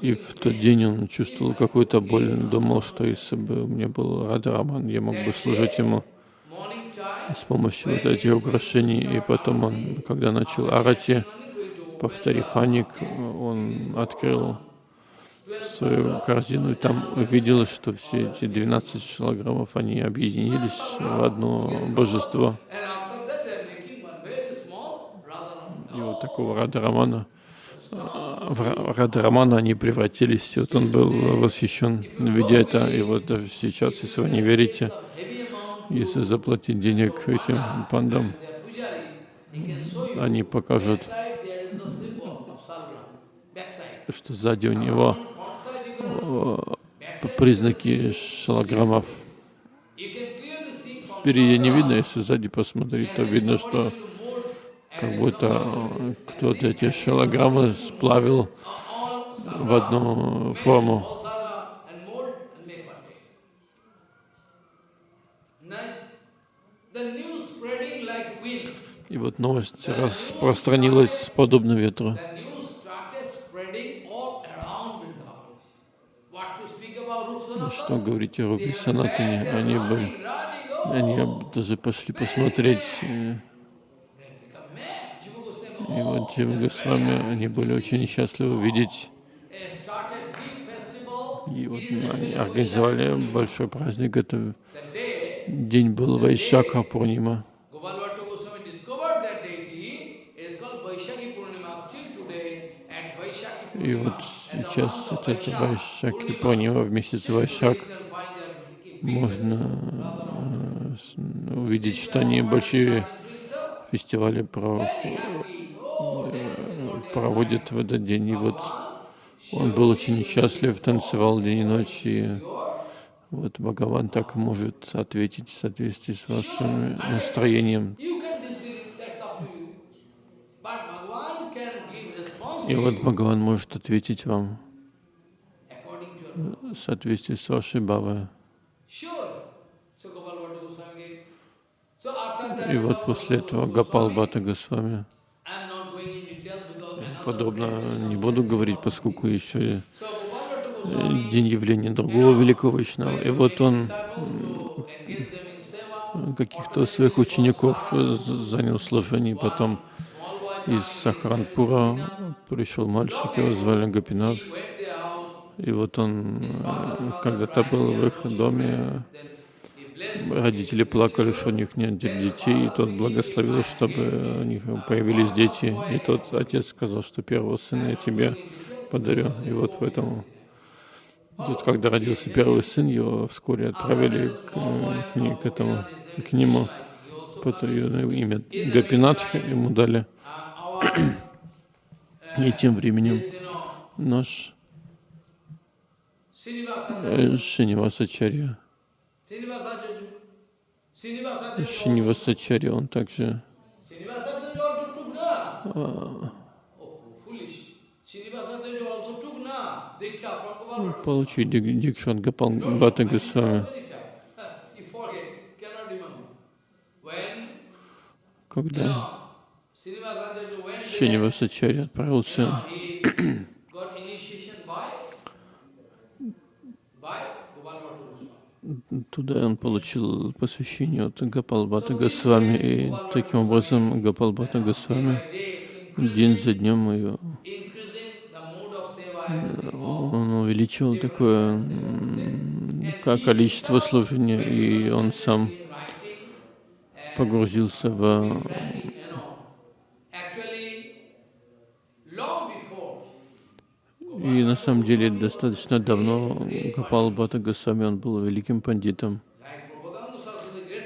И в тот день он чувствовал какую-то боль. Думал, что если бы у меня был Радраман, я мог бы служить ему с помощью вот этих украшений. И потом он, когда начал арати, повторив Аник, он открыл свою корзину и там увидел, что все эти 12 килограммов, они объединились в одно божество. И вот такого Рада Романа, Рада Романа они превратились. Вот он был восхищен, видя это. И вот даже сейчас, если вы не верите, если заплатить денег этим пандам, они покажут что сзади у него э, признаки шалограммов. Впереди не видно, если сзади посмотреть, то видно, что как будто э, кто-то эти шалограммы сплавил в одну форму. И вот новость распространилась подобно ветру. что говорить о Рупе Санатане, они бы, они даже пошли посмотреть. И вот Джива Госвами, они были очень счастливы видеть. И вот они организовали большой праздник. Это день был Вайшака Пурнима. И вот сейчас этот Вайшак и Пурнима в месяц Вайшак можно э, увидеть, что они большие фестивали про, проводят в этот день. И вот он был очень счастлив, танцевал день и ночь. И вот Бхагаван так может ответить в соответствии с вашим настроением. И вот Бхагаван может ответить вам в соответствии с вашей бавой. И вот после этого Гапал Бхата Госвами, подробно не буду говорить, поскольку еще день явления другого великого Вайшнава. И вот он каких-то своих учеников занял служение, потом из Сахаранпура пришел мальчик, его звали Гапинат. И вот он когда-то был в их доме, родители плакали, что у них нет детей, и тот благословил, чтобы у них появились дети. И тот отец сказал, что первого сына я тебе подарю. И вот поэтому тут, когда родился первый сын, его вскоре отправили к, к, к этому, к нему, имя Гапинат ему дали. И тем временем наш Шинивасачарья, Шинивасачарья, он также а, Oh, дик- дикшу от Гопал Бхатта Госвами. Когда Шинивасачари отправился туда, он получил посвящение от Гопалбата Госвами, и таким образом Гопалбата Госвами день за днем ее он увеличивал такое м, ка- количество служения, и он сам погрузился в planning, you know, actually, long before И на самом деле достаточно давно Гопал Бхатта Госвами, он был великим пандитом,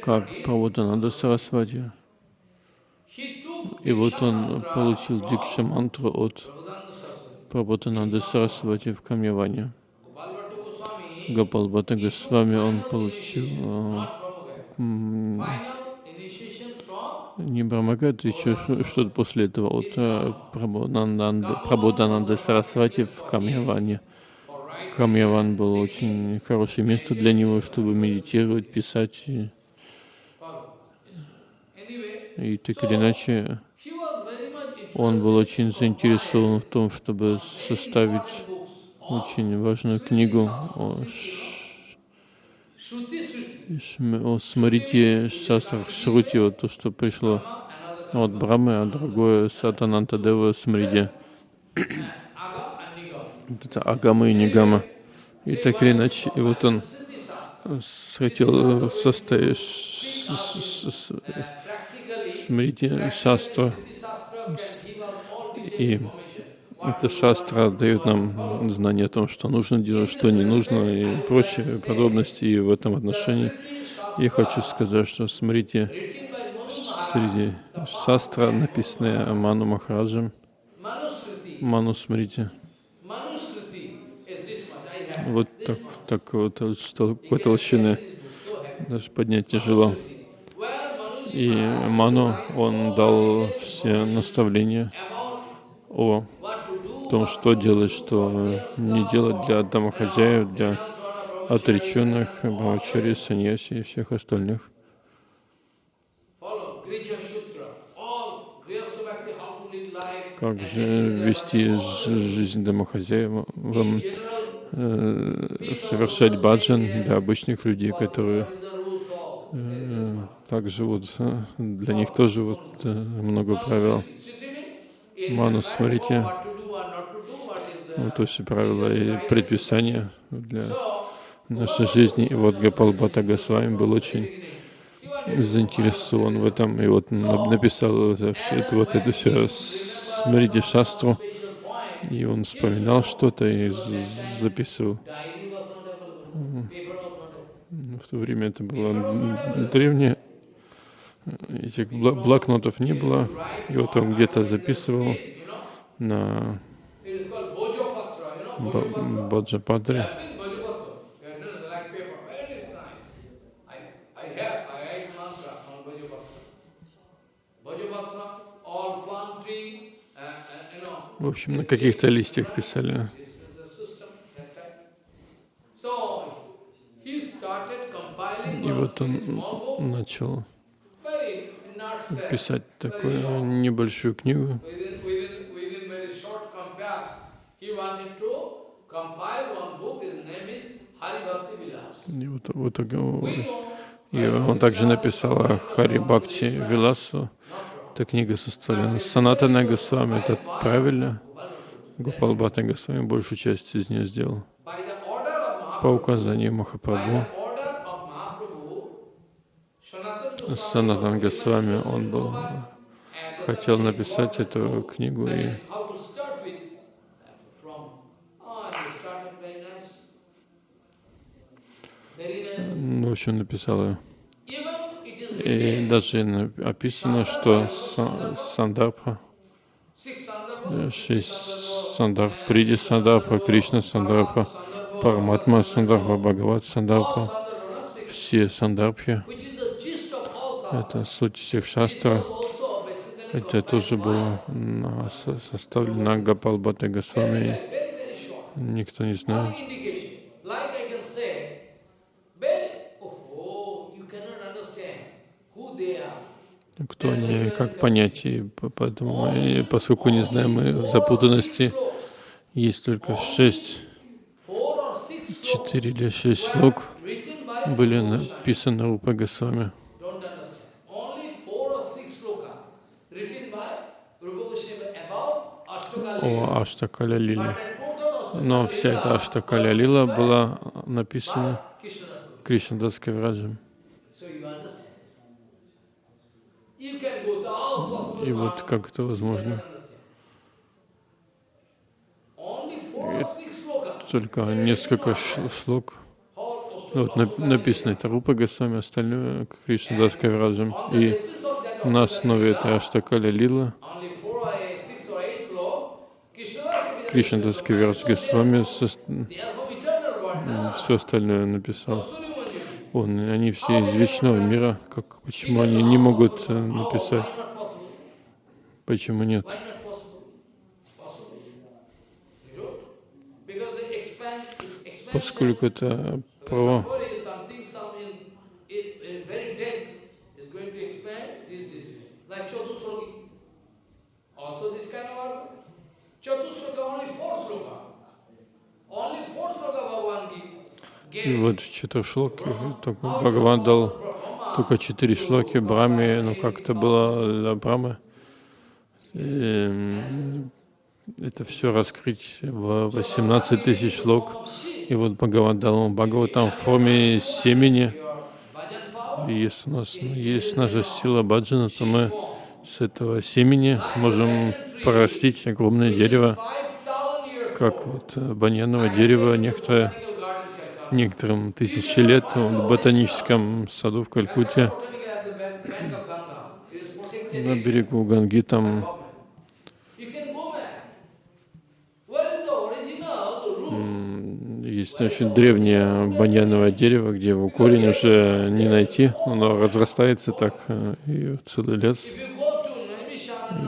как Прабхутананда Сарасвати. И вот он получил Дикша мантру от. Прабхутананды Сарасвати в Камьяване. Бхатта Госвами, он получил не Брамагат, еще ш- что-то после этого от э, Прабхутананды Сарасвати в Камьяване. Камьяван был очень хорошее место для него, чтобы медитировать, писать. И, и так или иначе, он был очень заинтересован в том, чтобы составить очень важную книгу о, смрите шастрах Шрути, вот то, что пришло от Брамы, а другое Сатананта Дева Смриди. Это Агама и Нигама. И так или иначе, и вот он хотел составить all detailed И эта шастра дает нам знание о том, что нужно делать, что не нужно и прочие подробности. И в этом отношении я хочу сказать, что смотрите, среди шастра, написанная Ману Махараджем. Ману have вот так, так вот, такой толщины даже поднять тяжело. И Ману, он дал все наставления о том, что делать, что не делать для домохозяев, для отреченных, бхавачари, саньяси и всех остальных. Как же вести жи- жизнь домохозяевам, General, э, совершать баджан для обычных людей, которые э, так живут. э, Для них тоже вот э, много правил. in Ману, life, смотрите, what to do, what not to do, what is uh, вот эти правила и предписания для нашей жизни. И вот Гапал Бхатта Госвами был очень заинтересован в этом, и вот на- написал это, все это, вот это все Смрити Шастру, и он вспоминал что-то и записывал. Available. В то время это было древнее, этих блокнотов не было, и вот он где-то записывал на Bojopatra, you know, Ба- Bojopatra. Bhaджапатре. I've seen Bojopatra. Yeah, no, no, like paper. Very nice. I, I have, I write mantra on Bojopatra. Bojopatra, all plant tree, uh, uh, you know, В общем, на каких-то листьях писали. И вот он начал писать такую небольшую книгу. И вот, в итоге We know и он также написал о Хари Бхакти Виласу. Эта книга составлена Санатана Госвами. Это правильно? Гопал Бхатта Госвами большую часть из нее сделал. По указанию Махапрабху, Санатан Госвами, он был, хотел написать эту книгу, и ну, в общем, написал ее. И даже описано, что Са- Сандарбха, six Sandarbha, шесть Сандарб, Приди Сандарбха, Кришна Сандарбха, Параматма Сандарбха, Бхагават six, все sadhana. это суть всех basically Это тоже было составлено Гапалбхата Госвами. Никто не знает. Кто они, как понять, и поэтому, и поскольку не знаем мы в запутанности, есть только шесть, четыре или шесть слог были написаны Рупа Госвами. О Аштакаля Лиле. Но вся эта Аштакаля Лила была написана Кришнадас Кавираджем. И вот как это возможно? Только несколько шлок. Вот написано это Рупа Госвами, остальное Кришна Дас Кавираджем. И на основе этой Аштакаля Лила Кришна Дас Кавирадж Госвами все остальное написал. Он, они все из вечного мира. Как, почему они не могут э, написать? Почему нет? Поскольку это про И вот в только Бхагаван дал только четыре шлоки Браме, ну как это было для Брамы. И это все раскрыть в 18 тысяч шлок. И вот Бхагаван дал ему Бхагаватам в форме семени. И если у нас есть наша сила баджана, то мы с этого семени можем порастить огромное дерево, как вот баньяновое дерево некоторое некоторым тысячи лет в ботаническом саду в Калькутте на берегу Ганги там есть очень древнее баньяновое дерево, где его корень уже не найти, оно разрастается так, э, и целый лес.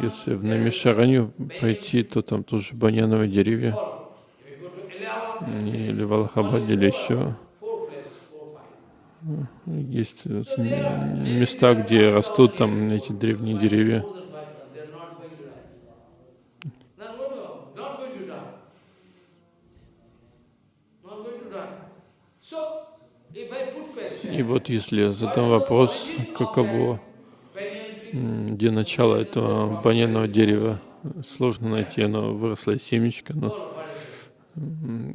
Если в Намишаранью пойти, то там тоже баньяновые деревья или в Аллахабаде, или еще. Есть места, где растут там эти древние деревья. И вот если я задам вопрос, каково, где начало этого баняного дерева, сложно найти, оно выросло из семечка, но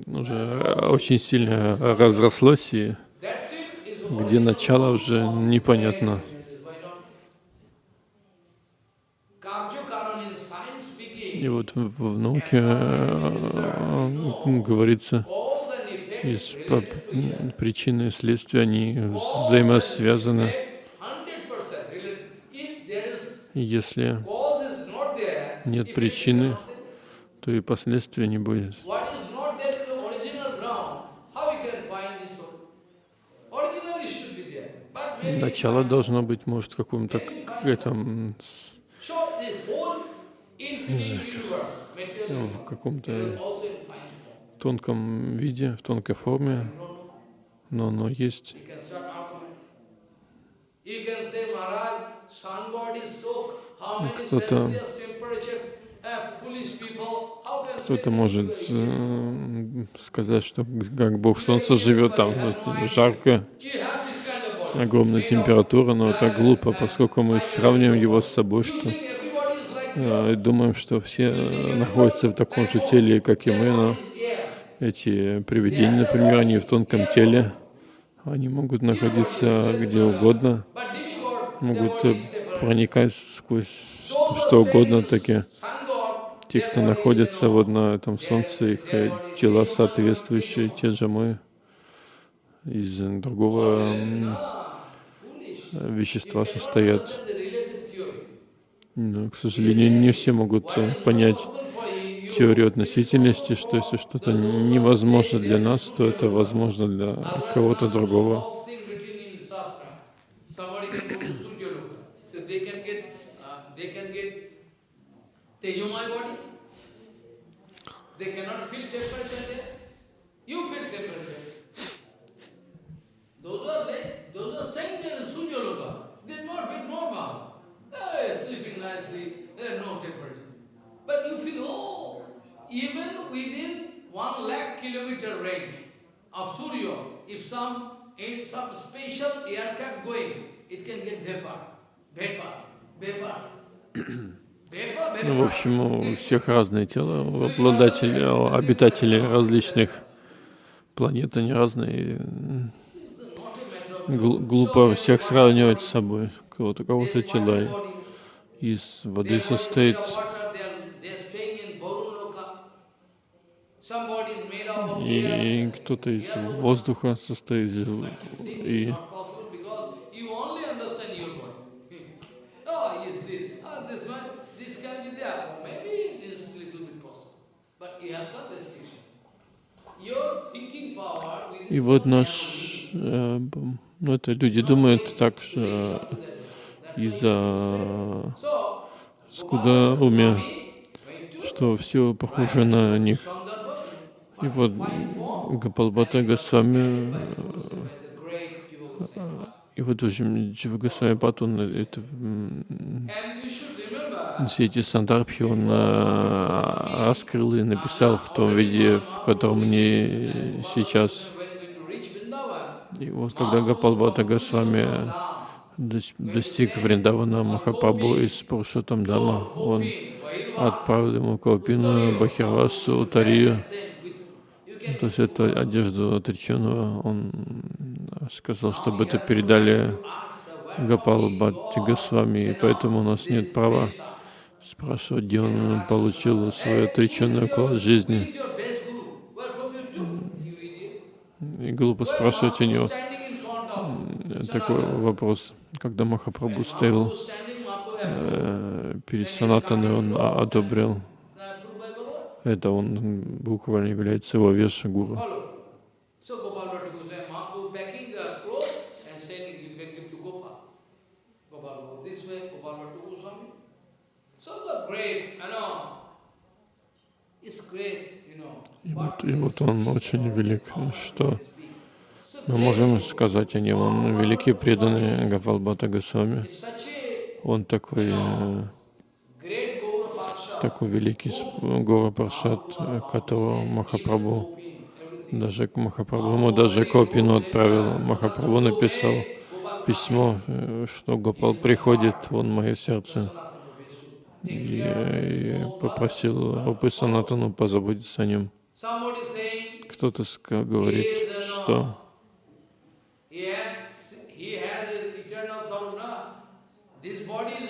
уже очень сильно разрослось, и где начало уже непонятно. И вот в, в науке э, говорится, из причины и следствия, они взаимосвязаны. Если нет причины, то и последствия не будет. Начало должно быть, может, каком-то этом в каком-то тонком виде, в тонкой форме, но оно есть. Кто-то кто-то может э, сказать, что как Бог Солнца живет там, жарко, огромная температура, но это глупо, поскольку мы сравниваем его с собой, что э, думаем, что все э, находятся в таком же теле, как и мы, но эти привидения, например, они в тонком теле, они могут находиться где угодно, могут э, проникать сквозь что угодно, такие те, кто находится вот на этом солнце, их тела соответствующие, те же мы из другого вещества состоят. Но, к сожалению, не все могут э, понять теорию относительности, что если что-то невозможно для нас, то это возможно для кого-то другого. are sleeping nicely, there is no temperature. But you feel, oh, even within one lakh kilometer range of Surya, if some, if some special aircraft going, it can get vapor, vapor, vapor. Ну, в общем, у всех разные тела, у обладателей, у обитателей различных планет, они разные. Гл- глупо всех сравнивать с собой. Кого-то, кого-то тела из воды состоит, и кто-то из воздуха состоит, и И вот наш, э, ну это люди думают так, что из-за скудоумия, что все похоже на них. И вот Гапалбата Госвами, э, и вот уже Джива Госвами Пат, он это, все эти сандарбхи он э, раскрыл и написал в том виде, в котором они сейчас. И вот когда Гапалбата Госвами дос- достиг Вриндавана Махапрабху из Пурушотам Дама, он отправил ему Калпину, Бахирвасу, Тарию, то есть эту одежду отреченного, он сказал, чтобы это передали Гапалу Бхатти Госвами, и поэтому у нас нет права спрашивать, где он получил свой отреченный уклад жизни. И глупо спрашивать у него. такой вопрос. Когда Махапрабху стоял э, перед Санатаной, он а- одобрил это, он буквально является его you know. И вот, и вот он очень велик, что мы можем сказать о нем. Он великий преданный Гапалбата Госвами. Он такой, такой великий Гора Паршат, э, которого Махапрабху, даже Махапрабху, ему даже Копину отправил. Махапрабху написал письмо, э, что Гопал приходит, вон мое сердце. И, э, и попросил Рупы Санатану позаботиться о нем. Кто-то говорит, что. This body is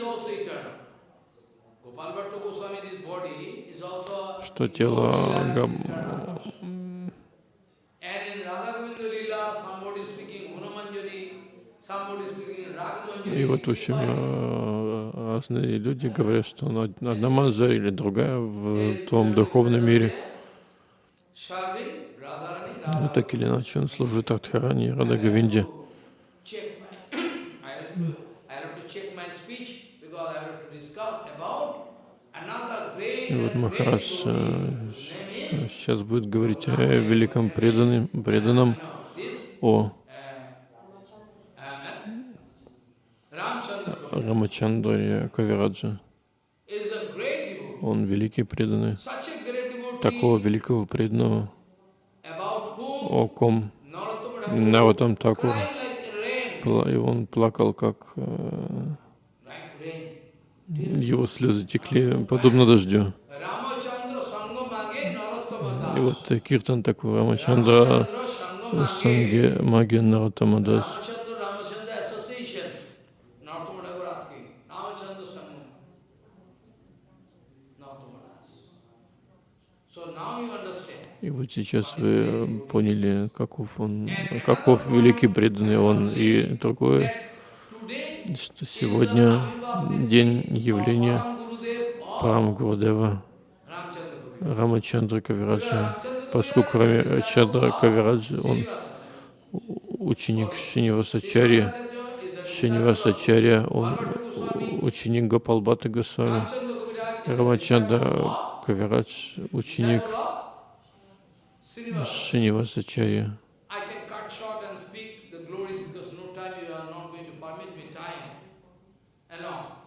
somebody speaking Ragamanjari. И вот, в общем, э, разные люди говорят, что одна маза или другая в том духовном мире. Но так или иначе он служит Радхарани и Рада Говинде. И вот Махарадж э, сейчас будет говорить о великом преданном, преданном о Рамачандре Кавираджа. Он великий преданный. Такого великого преданного, о ком Наватам Такур, и он плакал, как э. Его слезы текли, подобно дождю. И вот э, Киртан такой, Рамачандра. Санге you understand. И вот сейчас вы поняли, каков он, каков великий преданный он. И другое, что сегодня день явления Парам Guru. Рамачандра Кавираджа, поскольку Рамачандра Кавираджа, он ученик Шинивасачари, Шинивасачарья, он ученик Гопалбата Госвами. Рамачанда Кавирадж, ученик Шинивасачарья. I can cut short and speak the glories because no time you are not going to permit me time. And all.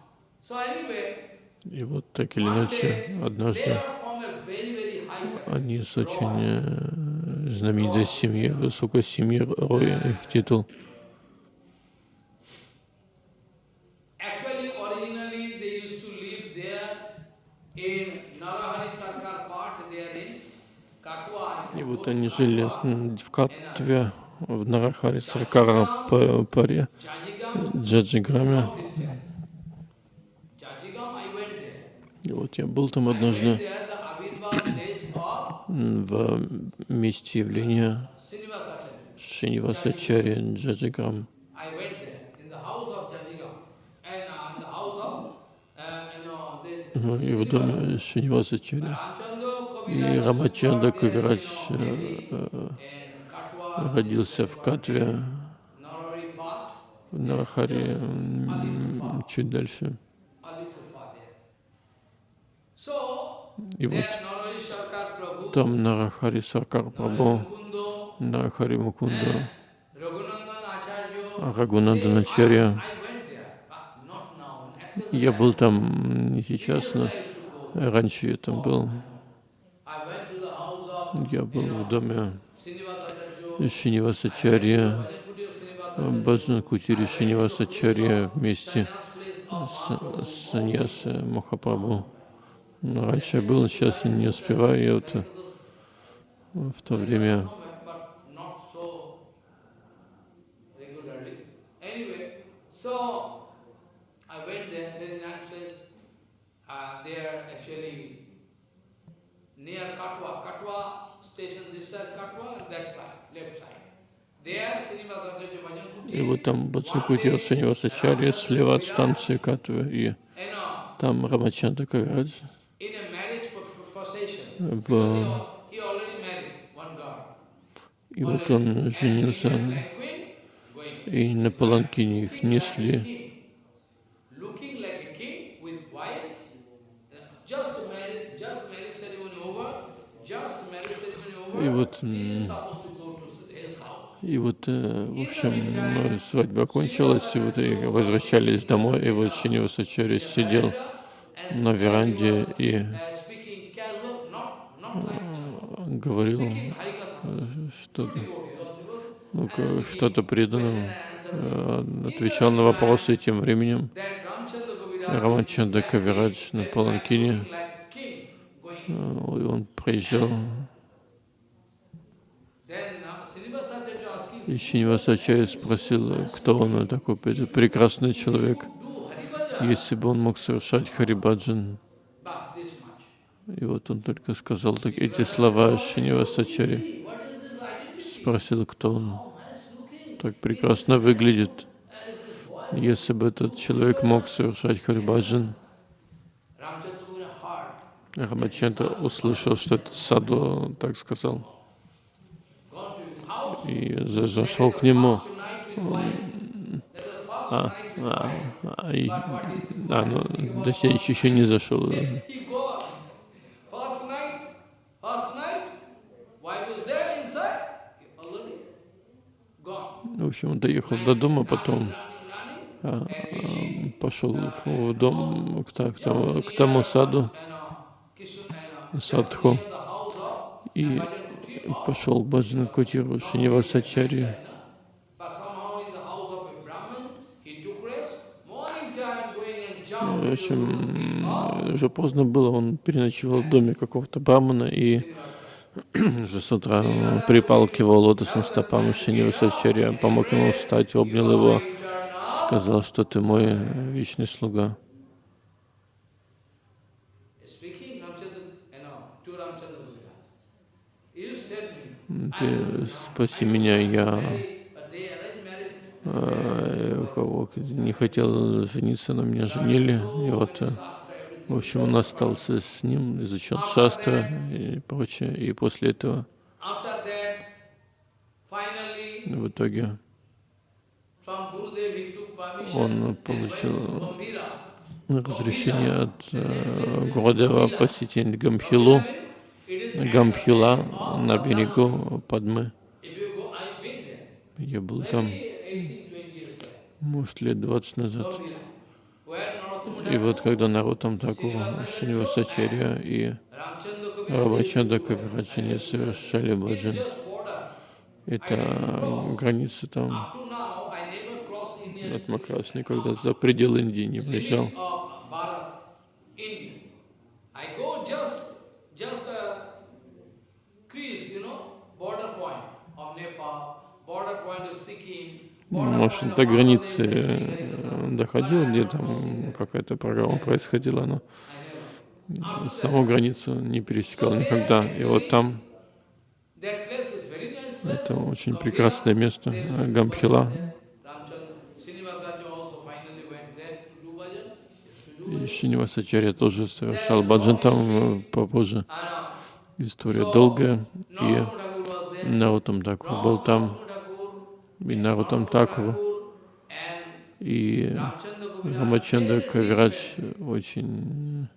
So anyway, И вот так или иначе, однажды они с очень э, знаменитой семьи, высокой семьи, Рой, их титул. И вот они жили в Катве, в Нарахаре Саркара Па- Паре, Джаджиграме. Christians. Jajigam, I went there. И вот я был там однажды в месте явления. Шинивасачари uh, uh, Ну, И в доме Шинивасачари. И Рамачанда э, э, Katwa, родился в Катве, в Нарахаре, м, чуть дальше. a little far there. So, И вот там Нарахари Саркар Прабhu, Нарахари Мукунда. At present, Я был там не сейчас, но раньше я там был. Я был в доме Шинивасачарья, Баджан Кутири Шинивасачарья вместе с Саньяса Махапрабху. Ну, Раньше я был, сейчас я не успеваю. Я вот э, в то время. Uh, near Katwa, Katwa station, this side Katwa, and that side, left side. И вот там Бацакути Шинивасачарья слева от станции Катвы. И там Рамачанда Кавирадж в... И вот он женился, и на паланкине их несли. И вот, и вот, э, в общем, э, свадьба окончилась, и вот и возвращались домой, и вот Шинивасачари сидел And на веранде и like говорил Harikatha. что-то, ну, что-то преданным, э, отвечал на вопросы, и тем временем Рамачанда Кавирадж на паланкине, э, он проезжал, и Шинивасачари спросил, кто он такой пре- прекрасный человек? Если бы он мог совершать Харибаджан. И вот он только сказал так, эти слова Шинивасачари. Спросил, кто он. Так прекрасно выглядит. Если бы этот человек мог совершать Харибаджан, Рамачандра услышал, что этот саду так сказал, и за- зашел к нему. tonight with wife. That was first А, а, а, и- а, ну, точнее, еще не зашел. В общем, он доехал до дома, потом а, а, пошел в дом к, к тому, к тому саду, uh, uh, садху, и пошел к Баджан Кутиру Шинивасачари. But somehow in the house of a Brahmin, he took rest. Morning time going and jump В общем, уже поздно было, он переночевал в доме какого-то брамана и уже с утра он припал к его лотосным стопам Шинивасачарья, помог ему встать, обнял его, сказал, что ты мой вечный слуга. Ты спаси меня, я у кого не хотел жениться, на меня женили. И вот, э, в общем, он остался с ним, изучал шастра и прочее. И после этого, в итоге, Он получил- разрешение от э, Гурудева посетить Гамхилу, Гамхила на берегу Падмы. Я был там, может, лет 20 назад. И вот когда народ там Такур, Шинивасачарья и Рабачанда Кавирачани совершали баджан, это граница там. От Макрас никогда за пределы Индии не выезжал. Может, до границы э, доходил, где там какая-то программа происходила, но саму границу не пересекал никогда. И вот там это очень прекрасное место, Гамхила. И Шинивасачарья тоже совершал баджан там попозже. История долгая. И Нарутам Такур был там. И Нарутам Такур. И Рамачандра Кавирадж очень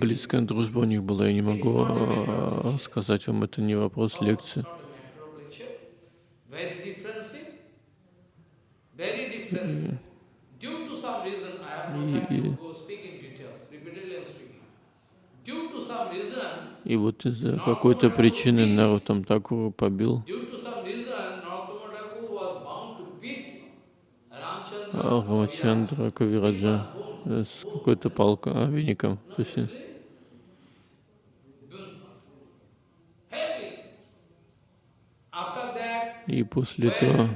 близкая дружба у них была. Я не могу а, сказать вам, это не вопрос лекции. И, и вот из-за какой-то причины Нарутам Такуру побил Рамачандра Кавираджа с какой-то палкой, а, веником. И после этого,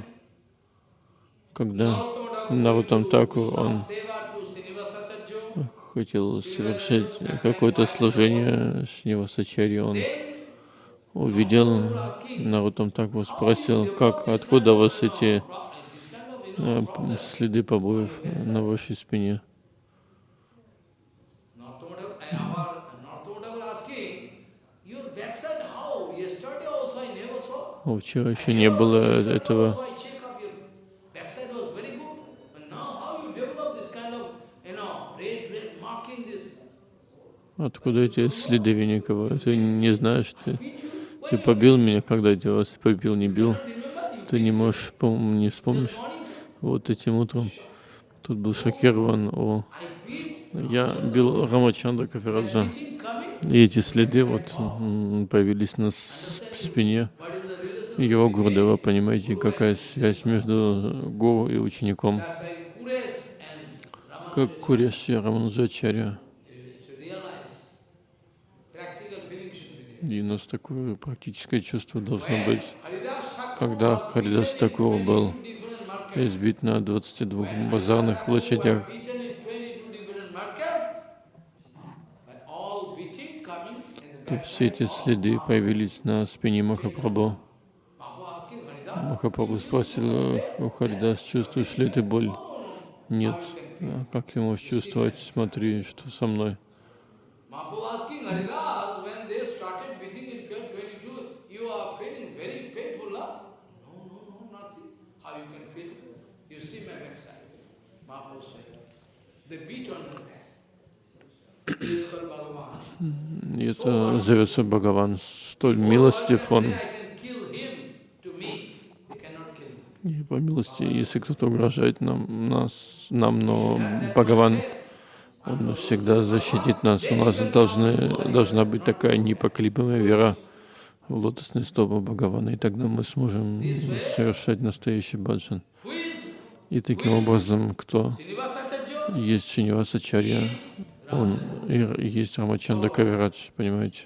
когда Нарутам Таку, он хотел совершить какое-то служение Шнивасачари, он увидел Нарутам Таку, спросил, как, откуда у вас эти э, следы побоев на вашей спине? Вчера еще не было этого. Откуда эти следы Веникова? Ты не знаешь, ты, ты побил меня, когда я вас побил, не бил. Ты не можешь, по-моему, не вспомнишь. Вот этим утром тут был шокирован о я бил Рамачандра Кафираджа. И эти следы вот появились на спине его Гурдева. Понимаете, какая связь между Гуру и учеником. Как Куреш и Рамануджачаря. И у нас такое практическое чувство должно быть. Когда Харидас Такур был избит на 22 базарных площадях, то все эти следы появились на спине Махапрабху. Махапрабху спросил у Харидас, чувствуешь ли ты боль? Нет. А как ты можешь чувствовать? Смотри, что со мной. Это зовется Бхагаван. Столь милостив он. И по милости, если кто-то угрожает нам, нас, нам, но Бхагаван, он всегда защитит нас. У нас должны, должна быть такая непоколебимая вера в лотосные стопы Бхагавана, и тогда мы сможем совершать настоящий баджан. И таким образом, кто есть Шинивасачарья, он есть Рамачанда Кавирадж, понимаете?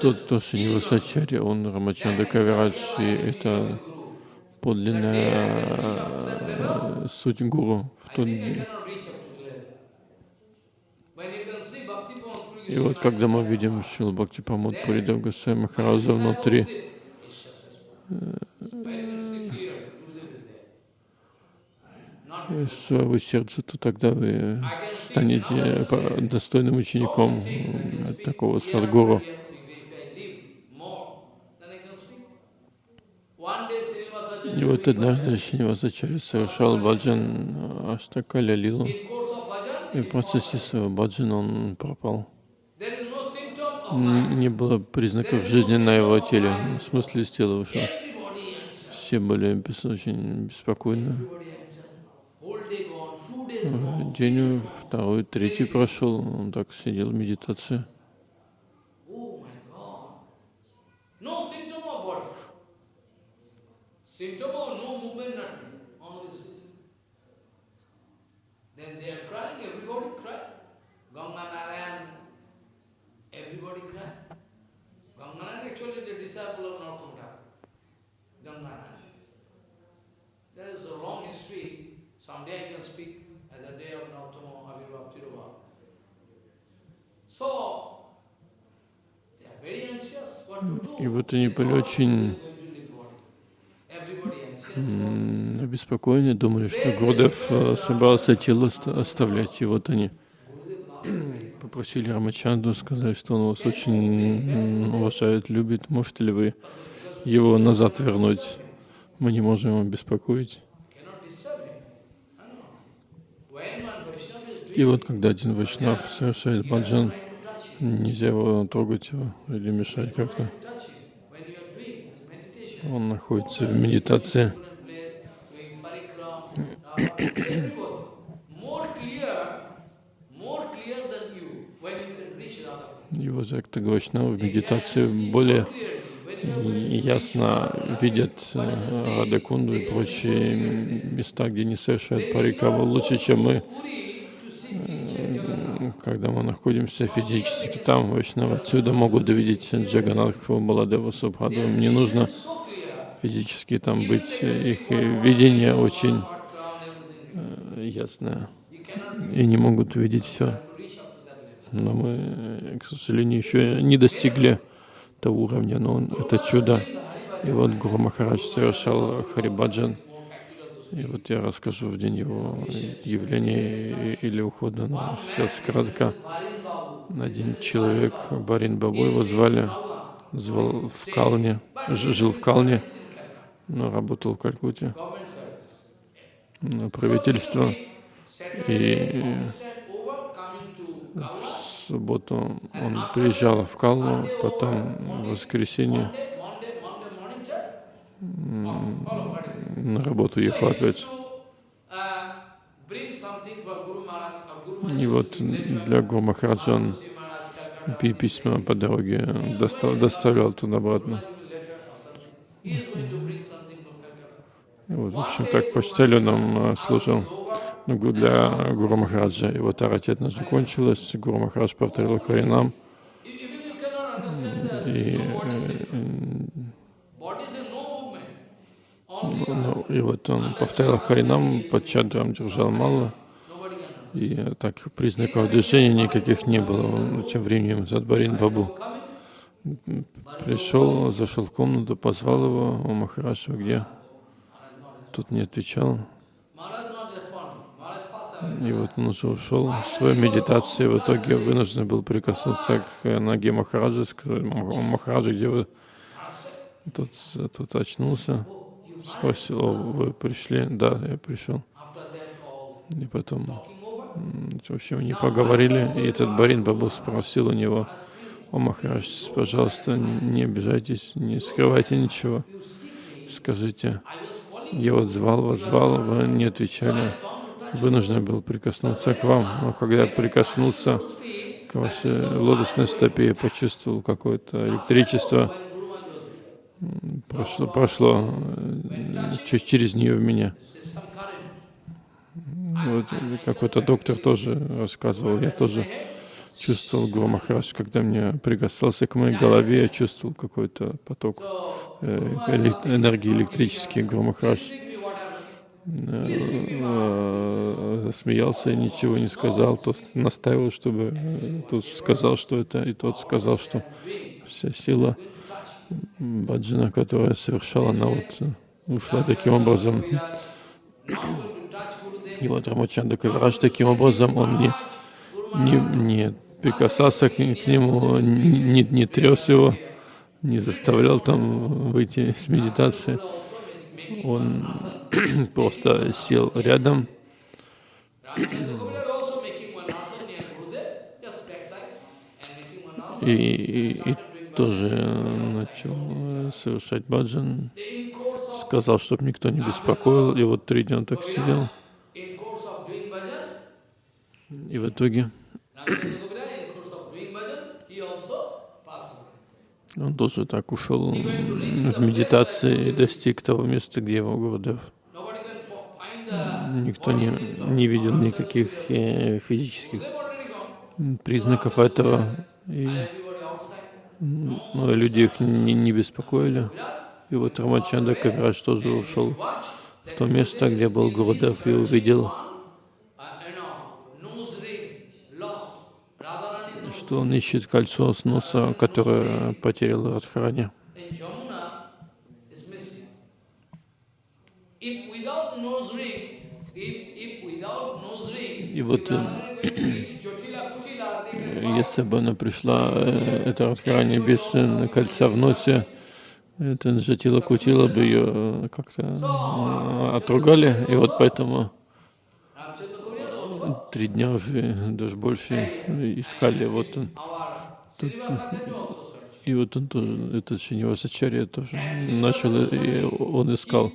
Тот, кто Шинивасачарья, он Рамачанда Кавирадж, и это подлинная э, суть гуру. В тот... И вот когда мы видим Шил Бхакти Памод Пуридав Гасай Махараза внутри, своего сердца, то тогда вы станете достойным учеником такого садгуру. И вот однажды Шинивасачарья совершал баджан Аштакаля Лилу, и в процессе своего баджана он пропал. Не было признаков жизни на его теле, в смысле из тела ушел. Все были очень беспокойны. День второй, третий прошел, он так сидел в медитации. There is a long history. Someday I can speak И вот они были очень обеспокоены, думали, что Гурдев э, собрался тело оставлять. И вот они попросили Рамачанду сказать, что он вас очень уважает, любит. Можете ли вы его назад вернуть? Мы не можем его беспокоить. И вот когда один Вайшнав совершает баджан, нельзя его трогать его или мешать как-то. Он находится в медитации. Его Закта Гвашнава в медитации более ясно видят э, Радакунду и прочие места, где не совершают парикава лучше, чем мы, когда мы находимся физически там, Вайшнава отсюда могут увидеть Джаганатху, Баладева, Субхаду. Мне нужно физически там быть, их видение очень э, ясное, и не могут увидеть все. Но мы, к сожалению, еще не достигли того уровня, но он, это чудо. И вот Гуру Махарадж совершал Харибаджан. И вот я расскажу в день его явления или ухода. Но сейчас кратко. Один человек, Барин Бабу его звали, звал в Калне, жил в Калне но работал в Калькутте на правительство. И в субботу он приезжал в Калну, потом в воскресенье на работу ехал опять. И вот для Гуру Махараджа он письма по дороге доставлял туда-обратно. Вот, в общем, так почтальоном э, служил ну, для Гуру Махараджа. Его таратетна закончилась, Гуру Махарадж повторил Харинам. И, э, ну, и вот он повторял Харинам, под чадром держал мало. И так признаков движения никаких не было. Тем временем Задбарин Бабу пришел, зашел в комнату, позвал его, о Махараджа, где? Тут не отвечал. И вот он уже ушел в свою медитацию, в итоге вынужден был прикоснуться к ноге Махараджа, сказать, Махараджа, где вы? Тут, тут очнулся, спросил, вы пришли? Да, я пришел. И потом, в общем, они поговорили, и этот Барин Бабу спросил у него, о, Махарадж, пожалуйста, не обижайтесь, не скрывайте ничего. Скажите, я вот звал вас, звал, вы не отвечали. Вынужден был прикоснуться к вам. Но когда я прикоснулся к вашей лотосной стопе, я почувствовал какое-то электричество. Прошло, прошло э, через нее в меня. Вот какой-то доктор тоже рассказывал, я тоже чувствовал Гуру когда мне прикасался к моей голове, я чувствовал какой-то поток э, энергии электрический. Гуру Махарадж э, засмеялся и ничего не сказал. Тот настаивал, чтобы тот сказал, что это, и тот сказал, что вся сила баджана, которая совершала, она вот ушла таким образом. И вот Рамачанда Кавирадж таким образом он не, не, не прикасался к, к нему, не, не трес его, не заставлял там выйти с медитации. Он просто сел рядом. И, и тоже начал совершать баджан. Сказал, чтобы никто не беспокоил. И вот три дня он так сидел. И в итоге он тоже так ушел в медитации и достиг того места, где его Гурдев. Никто не, не видел никаких э, физических признаков этого. И ну, люди их не, не беспокоили. И вот Рамачанда Кавирадж тоже ушел в то место, где был Гурдев, и увидел, что он ищет кольцо с носа, которое потерял Радхарани. И вот если бы она пришла, э, эта Радхарани без э, кольца в носе, это Джатила Кутила бы ее как-то отругали, и вот поэтому три дня уже, даже больше искали. Вот он. Тут, и вот он тоже, этот Шинивасачарья тоже начал, и он искал.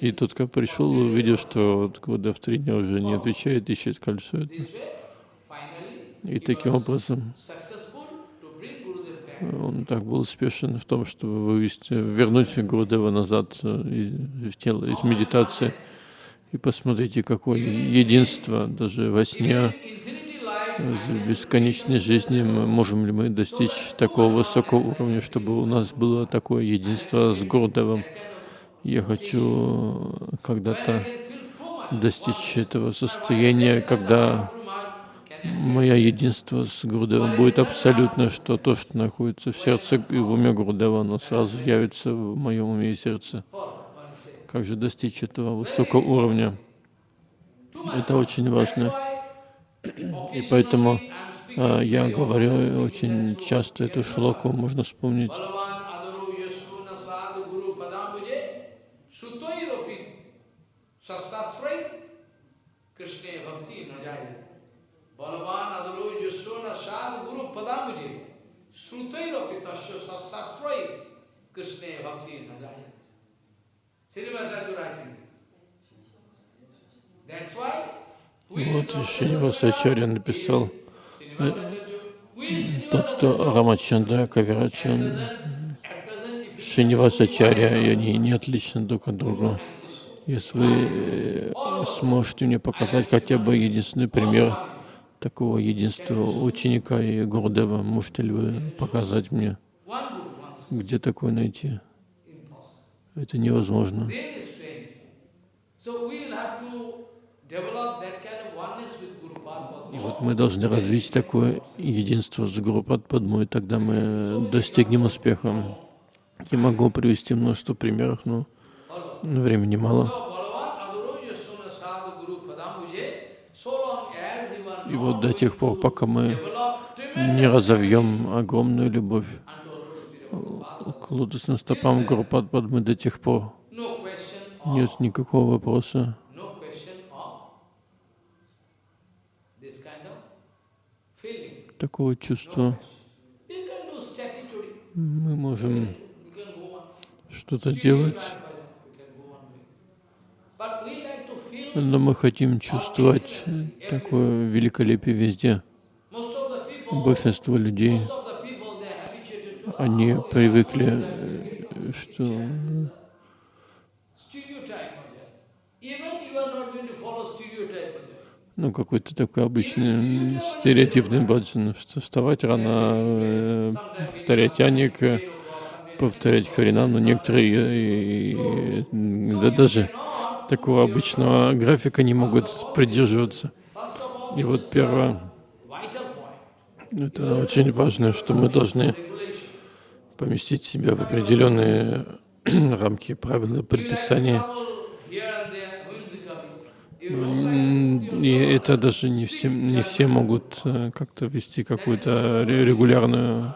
И тот, как пришел, увидел, что вот, в три дня уже не отвечает, ищет кольцо. И таким образом он так был успешен в том, чтобы вывести, вернуть Гурудева назад э, в тело из медитации. И посмотрите, какое единство даже во сне, в бесконечной жизни, можем ли мы достичь такого высокого уровня, чтобы у нас было такое единство с Гурдевом. Я хочу когда-то достичь этого состояния, когда Мое единство с Гурдевом будет абсолютно, что то, что находится в сердце и в уме Гурдева, оно сразу явится в моем уме и сердце. Как же достичь этого высокого уровня? Это очень важно. И поэтому а, я говорю очень часто эту шлоку, можно вспомнить. Krishna Bhakti Najaya. Balavan adalo yasona sad guru padamuje srutairapi tasya sasastrai Krishna bhakti najayat. Srinivasadu writing this. That's why вот Шинивасачарья написал, тот, кто Рамачандра, Кавирачан, Шинивасачарья, и они не отличны друг от друга. Если вы сможете мне показать хотя бы единственный пример такого единства ученика и Гурдева. Можете ли вы показать мне, где такое найти? Это невозможно. И вот мы должны развить такое единство с Гуру Падмой, тогда мы достигнем успеха. Я могу привести множество примеров, но времени мало. И вот до тех пор, пока мы не разовьем огромную любовь к лотосным стопам Гурупад мы до тех пор нет никакого вопроса. Такого чувства. Мы можем что-то делать но мы хотим чувствовать такое великолепие везде. Большинство людей, они привыкли, что ну, какой-то такой обычный стереотипный баджан, что вставать рано, э, повторять яник, повторять харинам, но некоторые, да даже такого обычного графика не могут придерживаться. И вот первое, это очень важно, что мы должны поместить себя в определенные рамки, правила, предписания. И это даже не все, не все могут э, как-то вести какую-то регулярную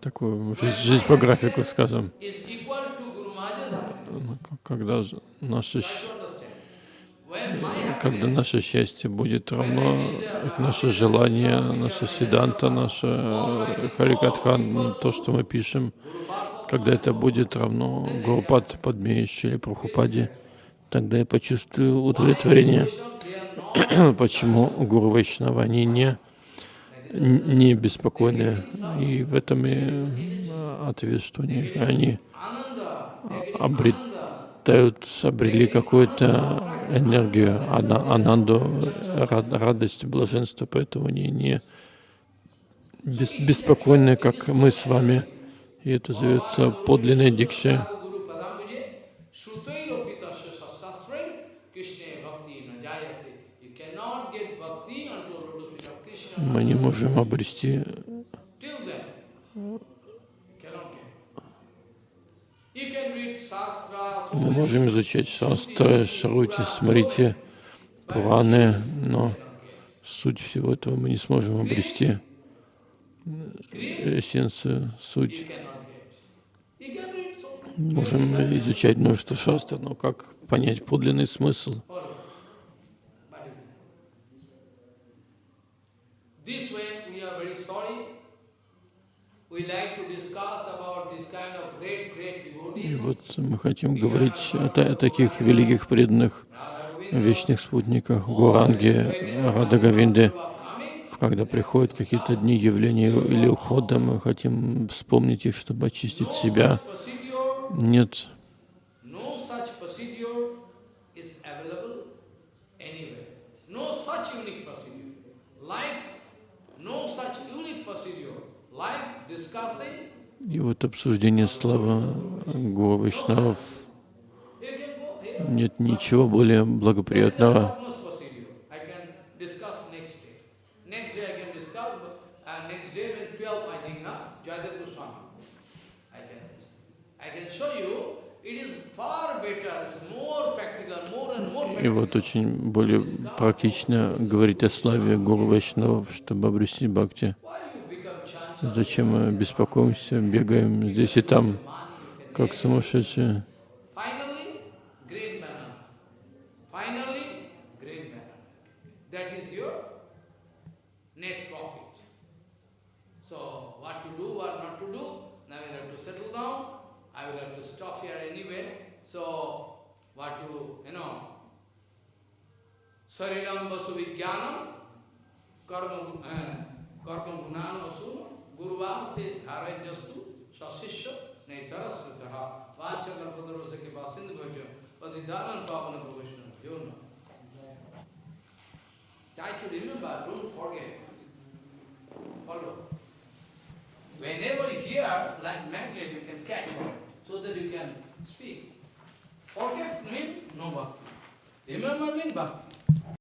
такую жизнь, жизнь по графику, скажем. Ну, Когда наше, когда наше счастье будет равно наше желание, наше седанта, наше э, Харикатхан, то, что мы пишем, когда это будет равно Гурупад Падмеиш или Прабхупаде, тогда я почувствую удовлетворение. Почему Гуру Вайшнава, они не, не беспокойны. И в этом и э, ответ, что они, они обретают, обрели какую-то энергию, ана- ананду, рад- радость, блаженство, поэтому они не бес- беспокойны, как мы с вами. И это зовется подлинной дикшей. Guru Padambuje, Shrutairopita Sastrail, Krishna Bhakti na jayate. You cannot get bhakti until lotus feet of Krishna. Мы не можем обрести Мы можем изучать шастры, шрути, смрити, пураны, но суть всего этого мы не сможем обрести. Эссенцию, суть. Можем изучать множество шастр, но как понять подлинный смысл? Follow. But you can. This way, we are very sorry. We like to discuss about this kind of great, great И вот мы хотим говорить о, о таких великих преданных вечных спутниках Гуранги, Радагавинде. Когда приходят какие-то дни явления или ухода, мы хотим вспомнить их, чтобы очистить себя. Нет no such procedure is available anywhere. No such unique procedure. Like, no such unique procedure. Like discussing, И вот обсуждение славы Гуру Вайшнавов you can go here. нет ничего более благоприятного. Almost procedure. I can discuss next day. Next day I can discuss, but uh, next day when 12 I think, huh? Jaydev Goswami. I can, I can show you, is far better, it's more practical, more and more И вот очень более практично говорить о славе Гуру Вайшнавов, чтобы обрести бхакти. Why you become chanchal? Зачем мы беспокоимся, бегаем здесь и там, как сумасшедшие? Have to settle गुरुवार से धारा जस्तु सशिष्य नहीं तरस वाच गर्भद्रो से के पास सिंध भोज अधिधारण पावन को वैष्णव Try to remember, don't forget. Follow. Whenever you hear, like magnet, you can catch so that you can speak. Forget means no bhakti. Remember means bhakti.